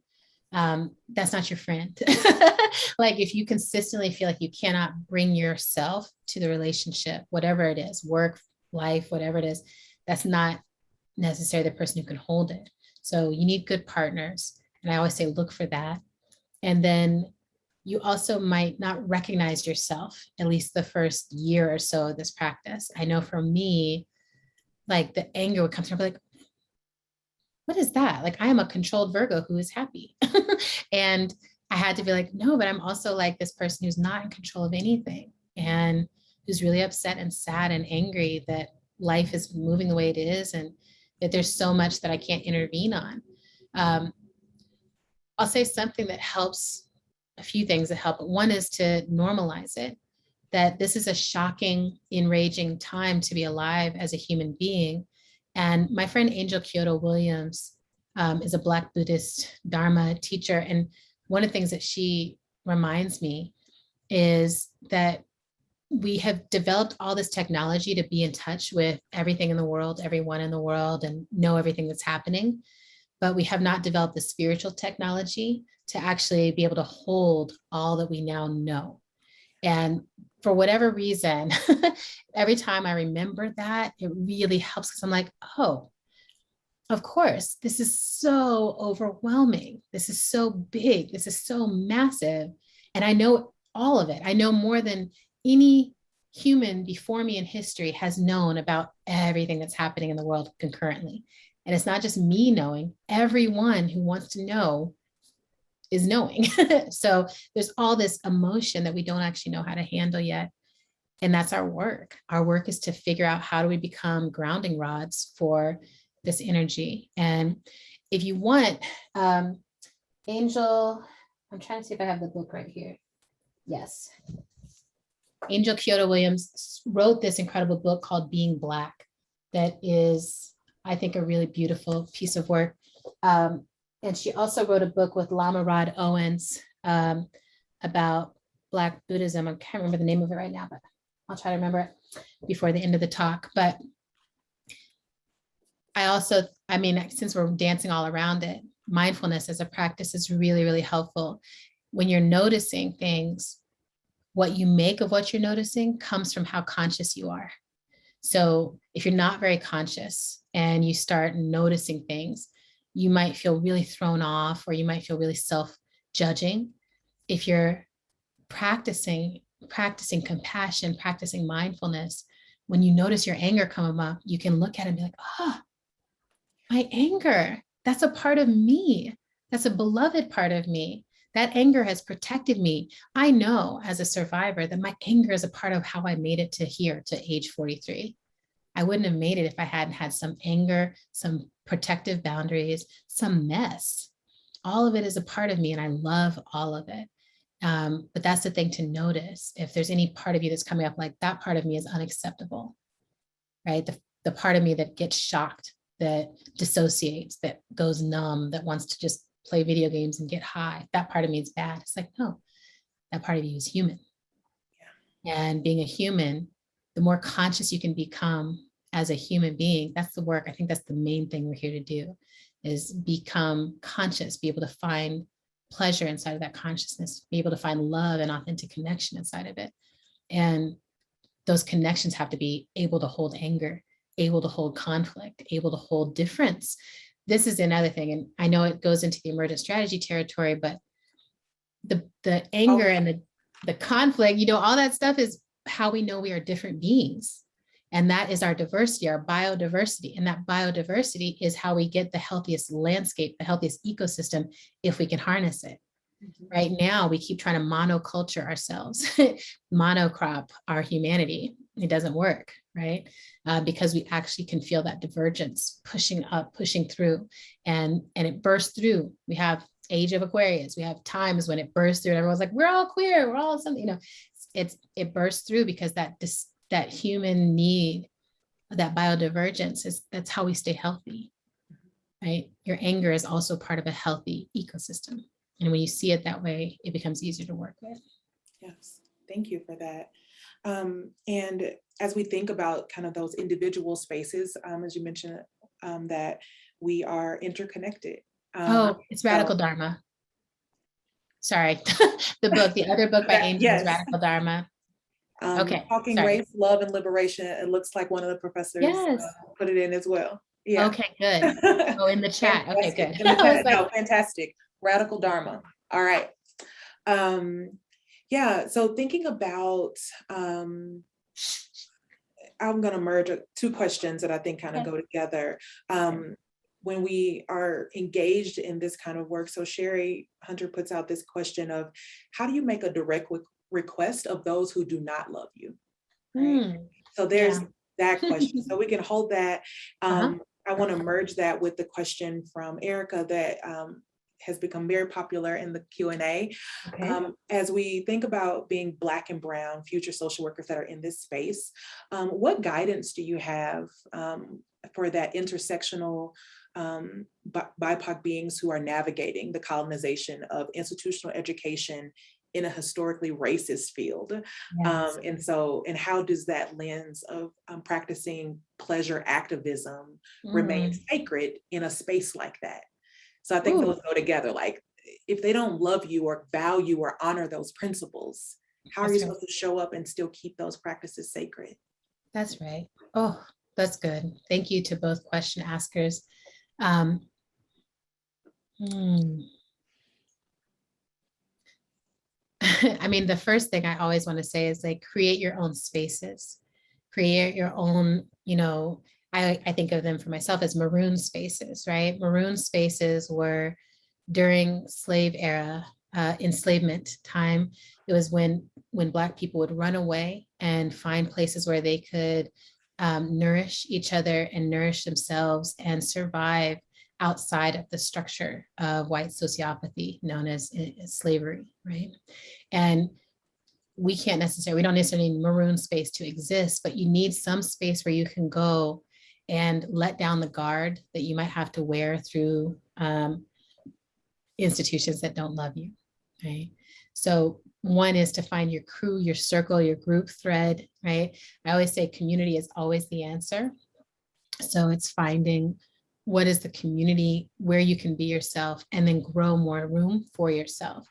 Um, that's not your friend. like if you consistently feel like you cannot bring yourself to the relationship, whatever it is, work, life, whatever it is, that's not necessarily the person who can hold it. So you need good partners. And I always say, look for that. And then you also might not recognize yourself, at least the first year or so of this practice. I know for me, like the anger would come through, like, what is that? Like I am a controlled Virgo who is happy. and I had to be like, no, but I'm also like this person who's not in control of anything and who's really upset and sad and angry that life is moving the way it is and that there's so much that I can't intervene on. Um, I'll say something that helps, a few things that help. One is to normalize it, that this is a shocking, enraging time to be alive as a human being. And my friend Angel Kyodo Williams um, is a Black Buddhist Dharma teacher. And one of the things that she reminds me is that we have developed all this technology to be in touch with everything in the world, everyone in the world, and know everything that's happening. But we have not developed the spiritual technology to actually be able to hold all that we now know. And for whatever reason, every time I remember that, it really helps because I'm like, oh, of course, this is so overwhelming. This is so big. This is so massive. And I know all of it. I know more than any human before me in history has known about everything that's happening in the world concurrently. And it's not just me knowing, everyone who wants to know is knowing. so there's all this emotion that we don't actually know how to handle yet. And that's our work. Our work is to figure out how do we become grounding rods for this energy. And if you want, um, Angel, I'm trying to see if I have the book right here. Yes. Angel Kyodo Williams wrote this incredible book called Being Black that is, I think, a really beautiful piece of work. Um, and she also wrote a book with Lama Rod Owens um, about Black Buddhism. I can't remember the name of it right now, but I'll try to remember it before the end of the talk. But I also, I mean, since we're dancing all around it, mindfulness as a practice is really, really helpful. When you're noticing things, what you make of what you're noticing comes from how conscious you are. So if you're not very conscious and you start noticing things, you might feel really thrown off or you might feel really self-judging. If you're practicing, practicing compassion, practicing mindfulness, when you notice your anger come up, you can look at it and be like, oh, my anger, that's a part of me. That's a beloved part of me. That anger has protected me. I know as a survivor that my anger is a part of how I made it to here, to age 43. I wouldn't have made it if I hadn't had some anger, some protective boundaries, some mess. All of it is a part of me and I love all of it. Um, but that's the thing to notice. If there's any part of you that's coming up like that part of me is unacceptable, right? The, the part of me that gets shocked, that dissociates, that goes numb, that wants to just play video games and get high. That part of me is bad. It's like, no, that part of you is human. Yeah. And being a human, the more conscious you can become as a human being, that's the work. I think that's the main thing we're here to do is become conscious, be able to find pleasure inside of that consciousness, be able to find love and authentic connection inside of it. And those connections have to be able to hold anger, able to hold conflict, able to hold difference. This is another thing, and I know it goes into the emergent strategy territory, but the, the anger oh. and the, the conflict, you know, all that stuff is how we know we are different beings. And that is our diversity, our biodiversity. And that biodiversity is how we get the healthiest landscape, the healthiest ecosystem, if we can harness it. Mm-hmm. Right now, we keep trying to monoculture ourselves, monocrop our humanity. It doesn't work, right? Uh, because we actually can feel that divergence pushing up, pushing through, and, and it bursts through. We have age of Aquarius. We have times when it bursts through and everyone's like, we're all queer, we're all something, you know, it's, it bursts through because that that human need, that biodivergence is that's how we stay healthy, right? Your anger is also part of a healthy ecosystem. And when you see it that way, it becomes easier to work with. Yes, thank you for that. Um, and as we think about kind of those individual spaces, um, as you mentioned, um, that we are interconnected. Um, oh, it's Radical so- Dharma. Sorry, the book, the other book by Angel yes. is Radical Dharma. um, Okay, Talking sorry. race, love and liberation. It looks like one of the professors uh, put it in as well. Yeah. Okay, good. Oh, in the chat. Okay, Fantastic. good. In the I was chat. like, No, fantastic. Radical Dharma. All right. Um, yeah, so thinking about, um, I'm gonna merge uh, two questions that I think kind of Okay. go together. Um, when we are engaged in this kind of work, so Sherry Hunter puts out this question of, how do you make a direct request of those who do not love you? Right? hmm, So there's Yeah. that question. So we can hold that. Uh-huh. Um, I want to merge that with the question from Erica that um, has become very popular in the Q and A. okay. Um, as we think about being Black and Brown future social workers that are in this space, um, what guidance do you have um, for that intersectional um, BIPOC beings who are navigating the colonization of institutional education in a historically racist field? Yes. Um, and so, and how does that lens of um, practicing pleasure activism remain Mm, sacred in a space like that? So I think Ooh. those go together. Like, if they don't love you or value or honor those principles, how are you That's right. supposed to show up and still keep those practices sacred? That's right. Oh, that's good. Thank you to both question askers. Um, hmm. I mean, the first thing I always want to say is like create your own spaces, create your own, you know, I, I think of them for myself as maroon spaces, right? Maroon spaces were during slave era, uh, enslavement time. It was when when Black people would run away and find places where they could um, nourish each other and nourish themselves and survive outside of the structure of white sociopathy known as, as slavery, right? And we can't necessarily, we don't necessarily need maroon space to exist, but you need some space where you can go and let down the guard that you might have to wear through um, institutions that don't love you, right? So one is to find your crew, your circle, your group thread, right? I always say community is always the answer. So it's finding what is the community where you can be yourself and then grow more room for yourself.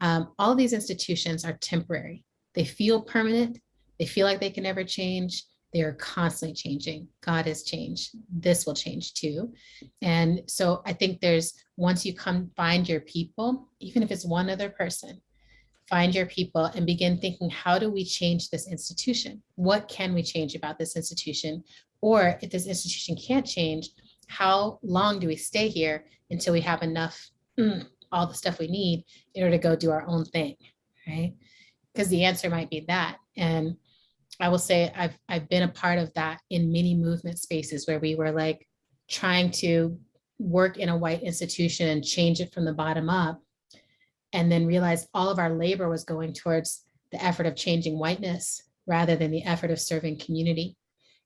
Um, all these institutions are temporary. They feel permanent. They feel like they can never change. They are constantly changing. God has changed. This will change too. And so I think there's, once you come find your people, even if it's one other person, find your people and begin thinking, how do we change this institution? What can we change about this institution? Or if this institution can't change, how long do we stay here until we have enough, mm, all the stuff we need in order to go do our own thing, right? Because the answer might be that. And I will say I've, I've been a part of that in many movement spaces where we were like trying to work in a white institution and change it from the bottom up and then realized all of our labor was going towards the effort of changing whiteness rather than the effort of serving community.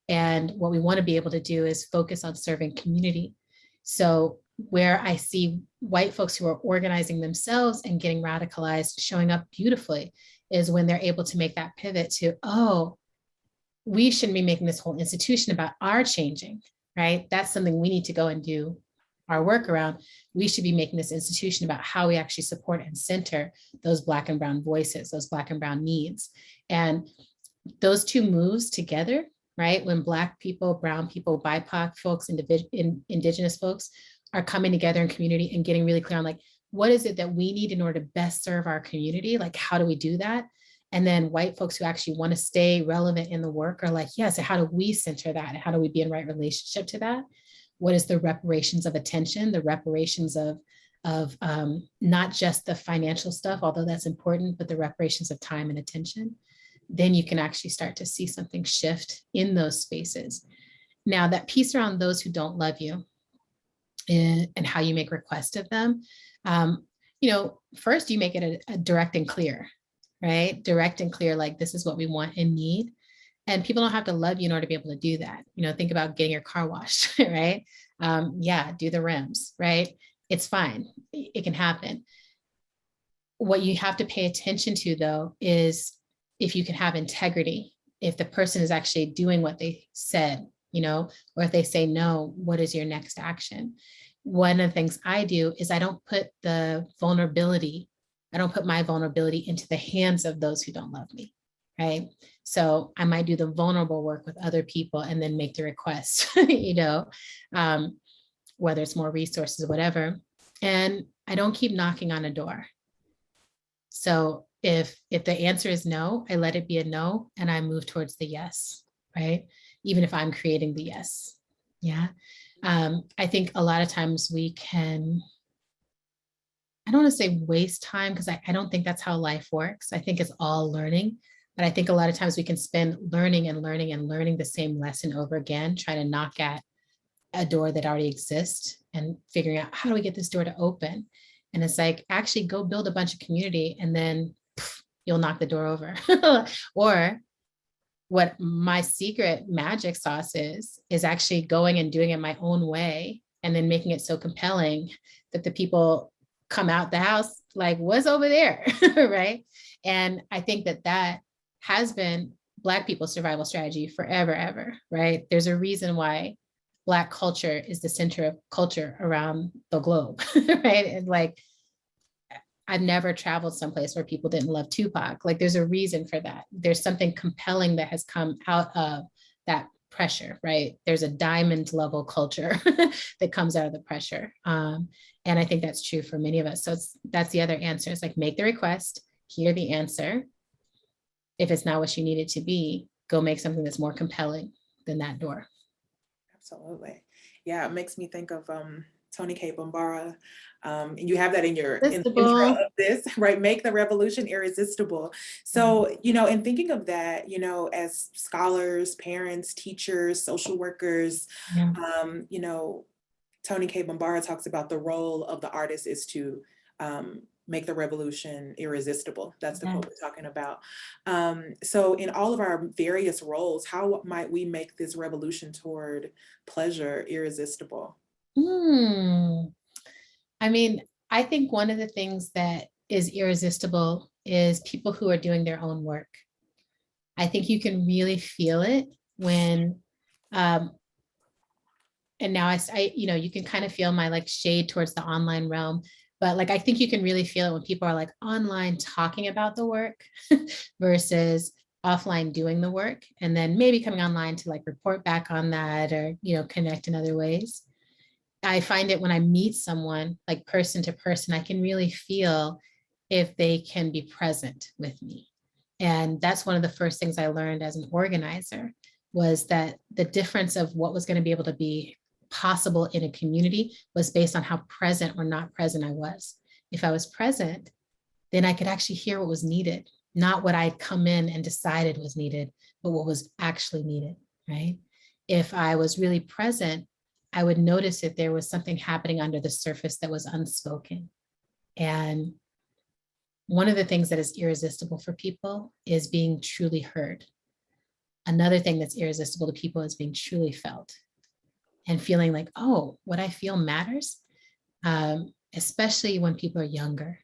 And what we want to be able to do is focus on serving community. So where I see white folks who are organizing themselves and getting radicalized, showing up beautifully, is when they're able to make that pivot to, oh, we shouldn't be making this whole institution about our changing, right? That's something we need to go and do our work around. We should be making this institution about how we actually support and center those Black and Brown voices, those Black and Brown needs. And those two moves together right? When Black people, Brown people, BIPOC folks, in, Indigenous folks are coming together in community and getting really clear on like, what is it that we need in order to best serve our community? Like, how do we do that? And then white folks who actually want to stay relevant in the work are like, yes, yeah, so how do we center that? And How do we be in right relationship to that? What is the reparations of attention, the reparations of, of um, not just the financial stuff, although that's important, but the reparations of time and attention? then you can actually start to see something shift in those spaces. Now that piece around those who don't love you and, and how you make requests of them, um, you know, first you make it a, a direct and clear, right? Direct and clear, like this is what we want and need. And people don't have to love you in order to be able to do that. You know, think about getting your car washed, right? Um, yeah, do the rims, right? It's fine, it can happen. What you have to pay attention to though is if you can have integrity, if the person is actually doing what they said, you know, or if they say no, what is your next action? One of the things I do is I don't put the vulnerability, I don't put my vulnerability into the hands of those who don't love me, right? So I might do the vulnerable work with other people and then make the request, you know, um, whether it's more resources, whatever. And I don't keep knocking on a door. So if if the answer is no, I let it be a no and I move towards the yes, right? Even if I'm creating the yes. Yeah. Um, I think a lot of times we can, I don't want to say waste time because I, I don't think that's how life works. I think it's all learning. But I think a lot of times we can spend learning and learning and learning the same lesson over again, trying to knock at a door that already exists and figuring out how do we get this door to open? And it's like, actually go build a bunch of community and then you'll knock the door over. or what my secret magic sauce is, is actually going and doing it my own way and then making it so compelling that the people come out the house like, what's over there, right? And I think that that has been Black people's survival strategy forever, ever, right? There's a reason why Black culture is the center of culture around the globe, right? And like I've never traveled someplace where people didn't love Tupac. Like there's a reason for that. There's something compelling that has come out of that pressure, right? There's a diamond level culture that comes out of the pressure. Um, and I think that's true for many of us. So that's the other answer. It's like make the request, hear the answer. If it's not what you need it to be, go make something that's more compelling than that door. Absolutely. Yeah, it makes me think of um, Toni Cade Bambara. Um, and you have that in your in the intro of this, right? Make the revolution irresistible. So, mm-hmm. you know, in thinking of that, you know, as scholars, parents, teachers, social workers, yeah. um, you know, Toni Cade Bambara talks about the role of the artist is to um, make the revolution irresistible. That's the yeah. quote we're talking about. Um, so in all of our various roles, how might we make this revolution toward pleasure irresistible? Hmm. I mean, I think one of the things that is irresistible is people who are doing their own work. I think you can really feel it when um, and now I, I, you know, you can kind of feel my like shade towards the online realm. But like, I think you can really feel it when people are like online talking about the work versus offline doing the work and then maybe coming online to like report back on that or, you know, connect in other ways. I find it when I meet someone like person to person, I can really feel if they can be present with me. And that's one of the first things I learned as an organizer was that the difference of what was going to be able to be possible in a community was based on how present or not present I was. If I was present, then I could actually hear what was needed, not what I'd come in and decided was needed, but what was actually needed, right? If I was really present, I would notice that there was something happening under the surface that was unspoken. And one of the things that is irresistible for people is being truly heard. Another thing that's irresistible to people is being truly felt and feeling like, oh, what I feel matters, um, especially when people are younger.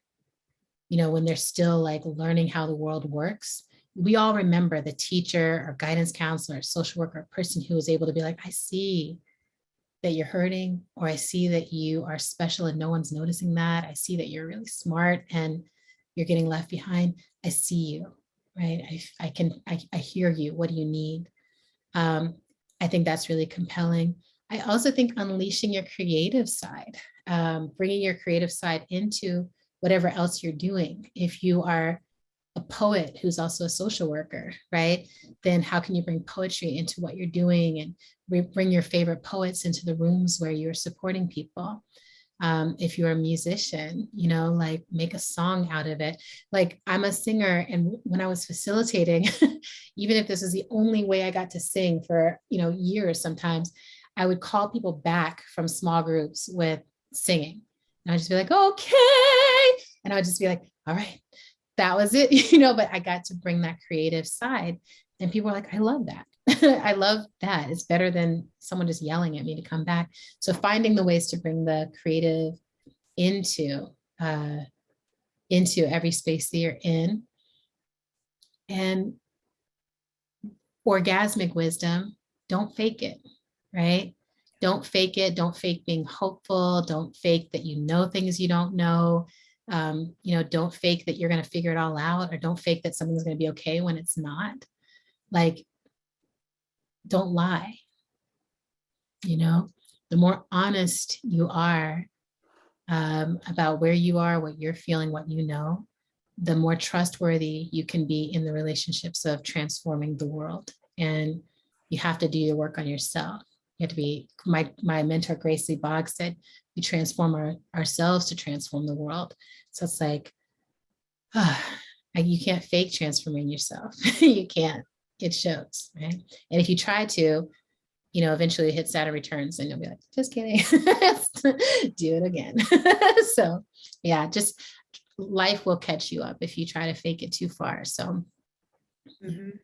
You know, when they're still like learning how the world works. We all remember the teacher or guidance counselor, or social worker, or person who was able to be like, I see that you're hurting, or I see that you are special and no one's noticing that. I see that you're really smart and you're getting left behind. I see you, right? I, I can, I, I hear you. What do you need? Um, I think that's really compelling. I also think unleashing your creative side, um, bringing your creative side into whatever else you're doing. If you are a poet who's also a social worker, right? Then how can you bring poetry into what you're doing and bring- your favorite poets into the rooms where you're supporting people? Um, if you're a musician, you know, like make a song out of it. Like I'm a singer, and when I was facilitating, even if this is the only way I got to sing for you know years, sometimes I would call people back from small groups with singing. And I'd just be like, okay. And I would just be like, all right, that was it, you know, but I got to bring that creative side. And people were like, I love that. I love that. It's better than someone just yelling at me to come back. So finding the ways to bring the creative into uh, into every space that you're in. And orgasmic wisdom, don't fake it, right? Don't fake it. Don't fake being hopeful. Don't fake that you know things you don't know. Um, you know, don't fake that you're going to figure it all out or don't fake that something's going to be okay when it's not. Like, don't lie. You know, the more honest you are um, about where you are, what you're feeling, what you know, the more trustworthy you can be in the relationships of transforming the world. And you have to do your work on yourself. You have to be, my, my mentor, Grace Lee Boggs said, we transform our, ourselves to transform the world. So it's like, ah, you can't fake transforming yourself. you can't, it shows, right? And if you try to, you know, eventually hit Saturn returns and you'll be like, just kidding, do it again. so yeah, just life will catch you up if you try to fake it too far. So Mhm.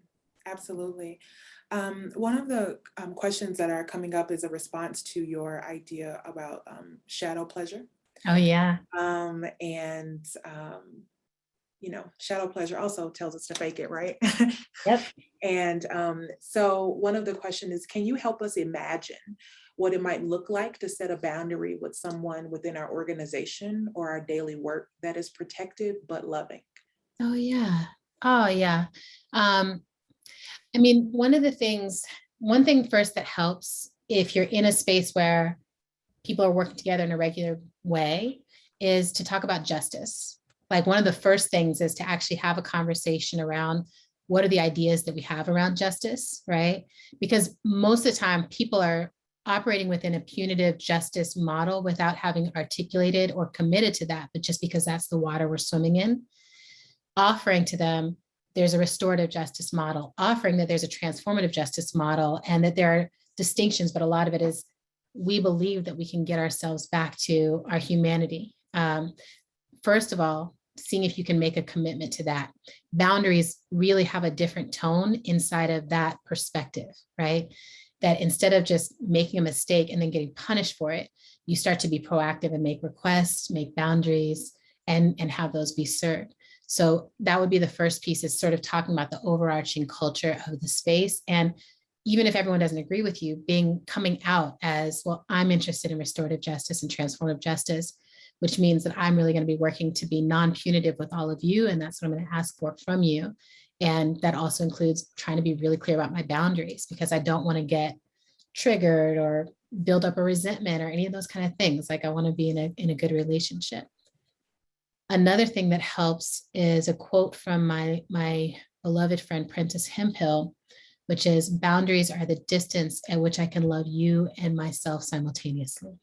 Absolutely. Um, one of the um, questions that are coming up is a response to your idea about um, shadow pleasure. Oh yeah. Um, and, um, you know, shadow pleasure also tells us to fake it, right? Yep. And um, so one of the questions is, can you help us imagine what it might look like to set a boundary with someone within our organization or our daily work that is protected but loving? Oh yeah. Oh yeah. Um, I mean, one of the things, one thing first that helps if you're in a space where people are working together in a regular way is to talk about justice. Like one of the first things is to actually have a conversation around what are the ideas that we have around justice, right? Because most of the time people are operating within a punitive justice model without having articulated or committed to that, but just because that's the water we're swimming in, offering to them there's a restorative justice model, offering that there's a transformative justice model and that there are distinctions, but a lot of it is we believe that we can get ourselves back to our humanity. Um, first of all, seeing if you can make a commitment to that. Boundaries really have a different tone inside of that perspective, right? That instead of just making a mistake and then getting punished for it, you start to be proactive and make requests, make boundaries, and, and have those be served. So that would be the first piece is sort of talking about the overarching culture of the space and even if everyone doesn't agree with you, being coming out as, well, I'm interested in restorative justice and transformative justice, which means that I'm really going to be working to be non-punitive with all of you. And that's what I'm going to ask for from you. And that also includes trying to be really clear about my boundaries because I don't want to get triggered or build up a resentment or any of those kind of things. Like I want to be in a, in a good relationship. Another thing that helps is a quote from my, my beloved friend, Prentis Hemphill, which is boundaries are the distance at which I can love you and myself simultaneously.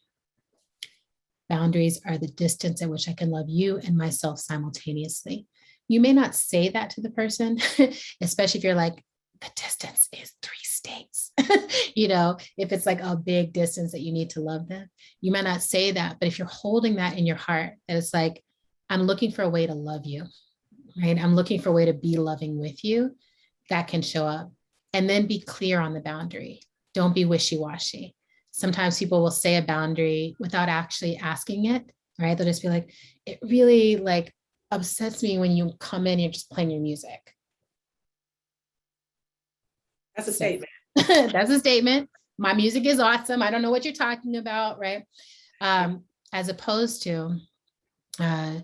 Boundaries are the distance at which I can love you and myself simultaneously. You may not say that to the person, especially if you're like, the distance is three states. you know, if it's like a big distance that you need to love them, you might not say that. But if you're holding that in your heart, it's like, I'm looking for a way to love you, right? I'm looking for a way to be loving with you that can show up and then be clear on the boundary. Don't be wishy-washy. Sometimes people will say a boundary without actually asking it, right? They'll just be like, it really like upsets me when you come in, you're just playing your music. That's a statement. That's a statement. My music is awesome. I don't know what you're talking about, right? Um, as opposed to uh,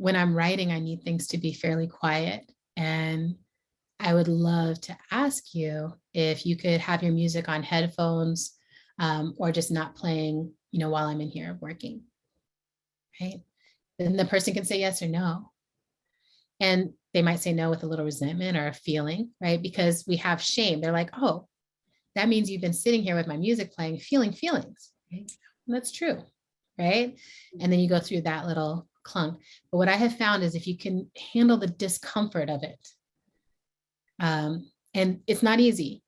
when I'm writing, I need things to be fairly quiet. And I would love to ask you if you could have your music on headphones um, or just not playing, you know, while I'm in here working. Right? Then the person can say yes or no. And they might say no with a little resentment or a feeling, right? Because we have shame. They're like, oh, that means you've been sitting here with my music playing, feeling feelings. Right? That's true, right? And then you go through that little clunk. But what I have found is if you can handle the discomfort of it, um, and it's not easy.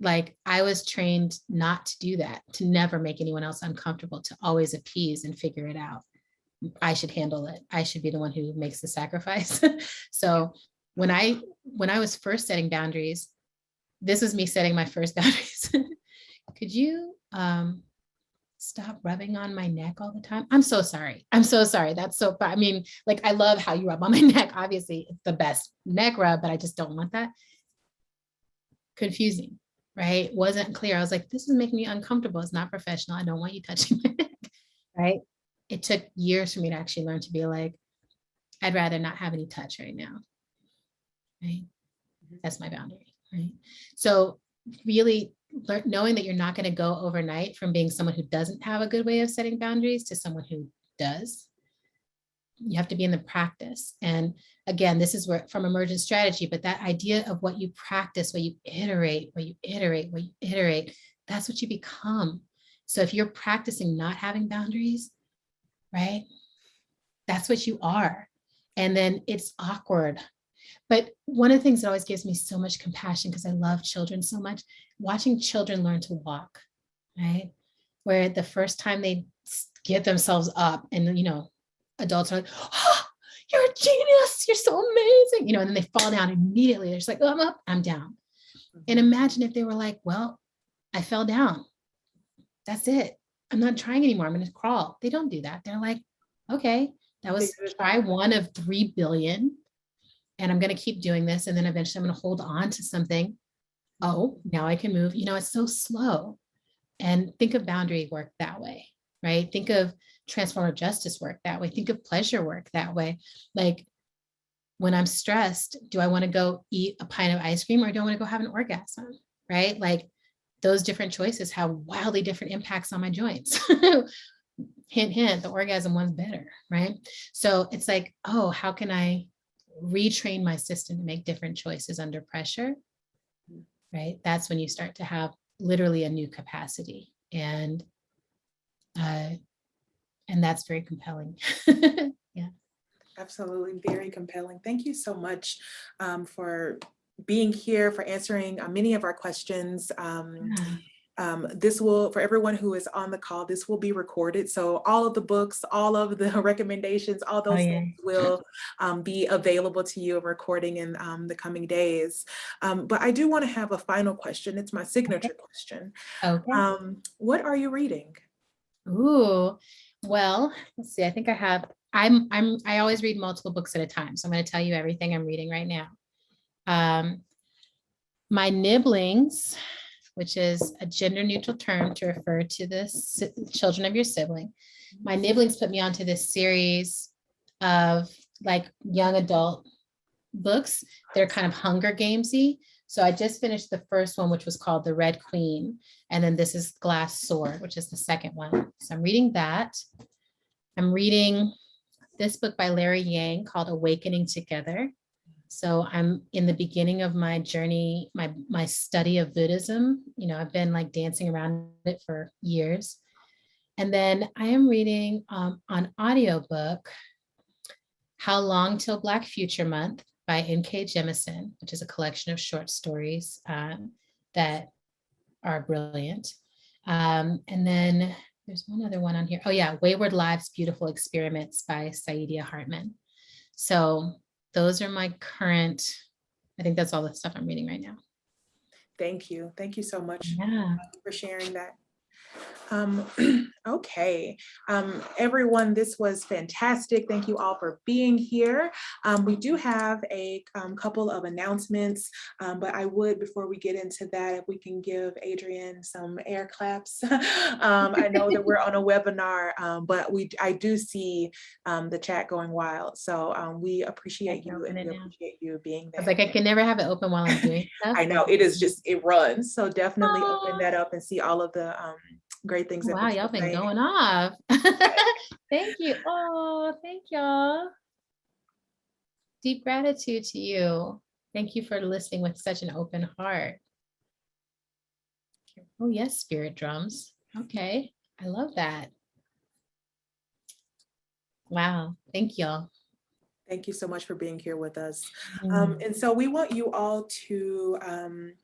Like I was trained not to do that, to never make anyone else uncomfortable, to always appease and figure it out. I should handle it. I should be the one who makes the sacrifice. so when I when I was first setting boundaries, this was me setting my first boundaries. Could you um, stop rubbing on my neck all the time? I'm so sorry. I'm so sorry. That's so, I mean, like, I love how you rub on my neck. Obviously, it's the best neck rub, but I just don't want that. Confusing, right? Wasn't clear. I was like, this is making me uncomfortable. It's not professional. I don't want you touching my neck, right? It took years for me to actually learn to be like, I'd rather not have any touch right now, right? Mm-hmm. That's my boundary, right? So really knowing that you're not going to go overnight from being someone who doesn't have a good way of setting boundaries to someone who does. You have to be in the practice. And again, this is where from emergent strategy, but that idea of what you practice, what you iterate, what you iterate, what you iterate, that's what you become. So if you're practicing not having boundaries, right? That's what you are. And then it's awkward. But one of the things that always gives me so much compassion because I love children so much, watching children learn to walk, right? Where the first time they get themselves up and, you know, adults are like, oh, you're a genius, you're so amazing, you know, and then they fall down immediately. They're just like, oh, I'm up, I'm down. And imagine if they were like, well, I fell down. That's it. I'm not trying anymore. I'm going to crawl. They don't do that. They're like, okay, that was try one of 3 billion. And I'm going to keep doing this. And then eventually I'm going to hold on to something. Oh, now I can move. You know, it's so slow. And think of boundary work that way, right? Think of transformative justice work that way. Think of pleasure work that way. Like when I'm stressed, do I want to go eat a pint of ice cream or do I want to go have an orgasm? Right? Like those different choices have wildly different impacts on my joints. hint, hint, the orgasm one's better, right? So it's like, oh, how can I retrain my system to make different choices under pressure? Right? That's when you start to have literally a new capacity. And uh, and that's very compelling. yeah. Absolutely, very compelling. Thank you so much um, for being here, for answering uh, many of our questions. Um, um, this will, for everyone who is on the call, this will be recorded. So all of the books, all of the recommendations, all those yeah. things will um, be available to you, a recording in um, the coming days. Um, but I do want to have a final question. It's my signature question. Okay. Um, what are you reading? Ooh, well, let's see. I think I have, I'm, I'm, I always read multiple books at a time. So I'm going to tell you everything I'm reading right now. Um, my nibblings which is a gender neutral term to refer to the children of your sibling. My nibblings put me onto this series of like young adult books. They're kind of Hunger Gamesy. So I just finished the first one, which was called The Red Queen. And then this is Glass Sword, which is the second one. So I'm reading that. I'm reading this book by Larry Yang called Awakening Together. So I'm in the beginning of my journey, my my study of Buddhism. You know, I've been like dancing around it for years. And then I am reading um, on audiobook How Long Till Black Future Month by N.K. Jemisin, which is a collection of short stories um, that are brilliant. Um, and then there's one other one on here. Oh yeah, Wayward Lives, Beautiful Experiments by Saidiya Hartman. So those are my current, I think that's all the stuff I'm reading right now. Thank you. Thank you so much Yeah. for sharing that. Um, okay, um, everyone, this was fantastic. Thank you all for being here. Um, we do have a um, couple of announcements, um, but I would, before we get into that, if we can give Adrienne some air claps. um, I know that we're on a webinar, um, but we, I do see um, the chat going wild. So um, we appreciate you and we appreciate you being I there. was like, I can never have it open while I'm doing stuff. I know it is just it runs. So definitely open that up and see all of the um great things. Wow, y'all been going off. Thank you. Oh, thank y'all. Deep gratitude to you. Thank you for listening with such an open heart. Oh, yes, spirit drums. Okay, I love that. Wow, thank y'all. Thank you so much for being here with us. Mm. Um, and so we want you all to um,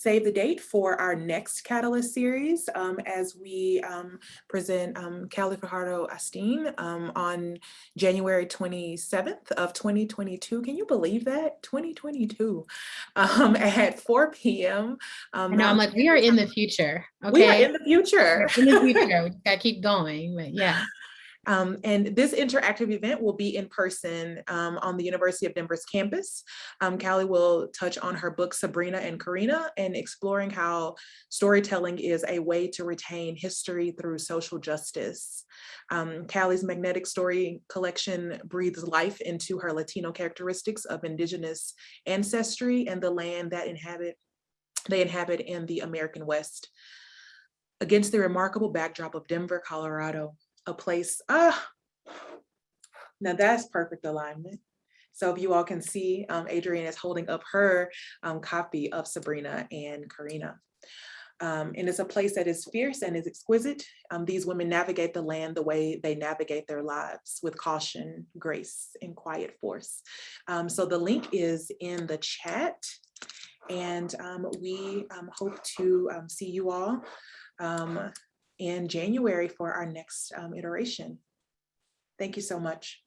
save the date for our next Catalyst series um, as we um, present um, Kali Fajardo-Anstine um, on January 27th of 2022. Can you believe that? 2022 um, at 4 p.m. Um, I I'm like, we are in the future. We are Okay. in the future. In the future. We gotta keep going, but yeah. Um, and this interactive event will be in person um, on the University of Denver's campus. Um, Kali will touch on her book Sabrina and Corina and exploring how storytelling is a way to retain history through social justice. Um, Kali's magnetic story collection breathes life into her Latino characteristics of indigenous ancestry and the land that inhabit they inhabit in the American West. Against the remarkable backdrop of Denver, Colorado, a place, ah, now that's perfect alignment. So if you all can see, um, Adrienne is holding up her um, copy of Sabrina and Corina. Um, and it's a place that is fierce and is exquisite. Um, these women navigate the land the way they navigate their lives with caution, grace, and quiet force. Um, so the link is in the chat. And um, we um, hope to see you all in January for our next um, iteration. Thank you so much.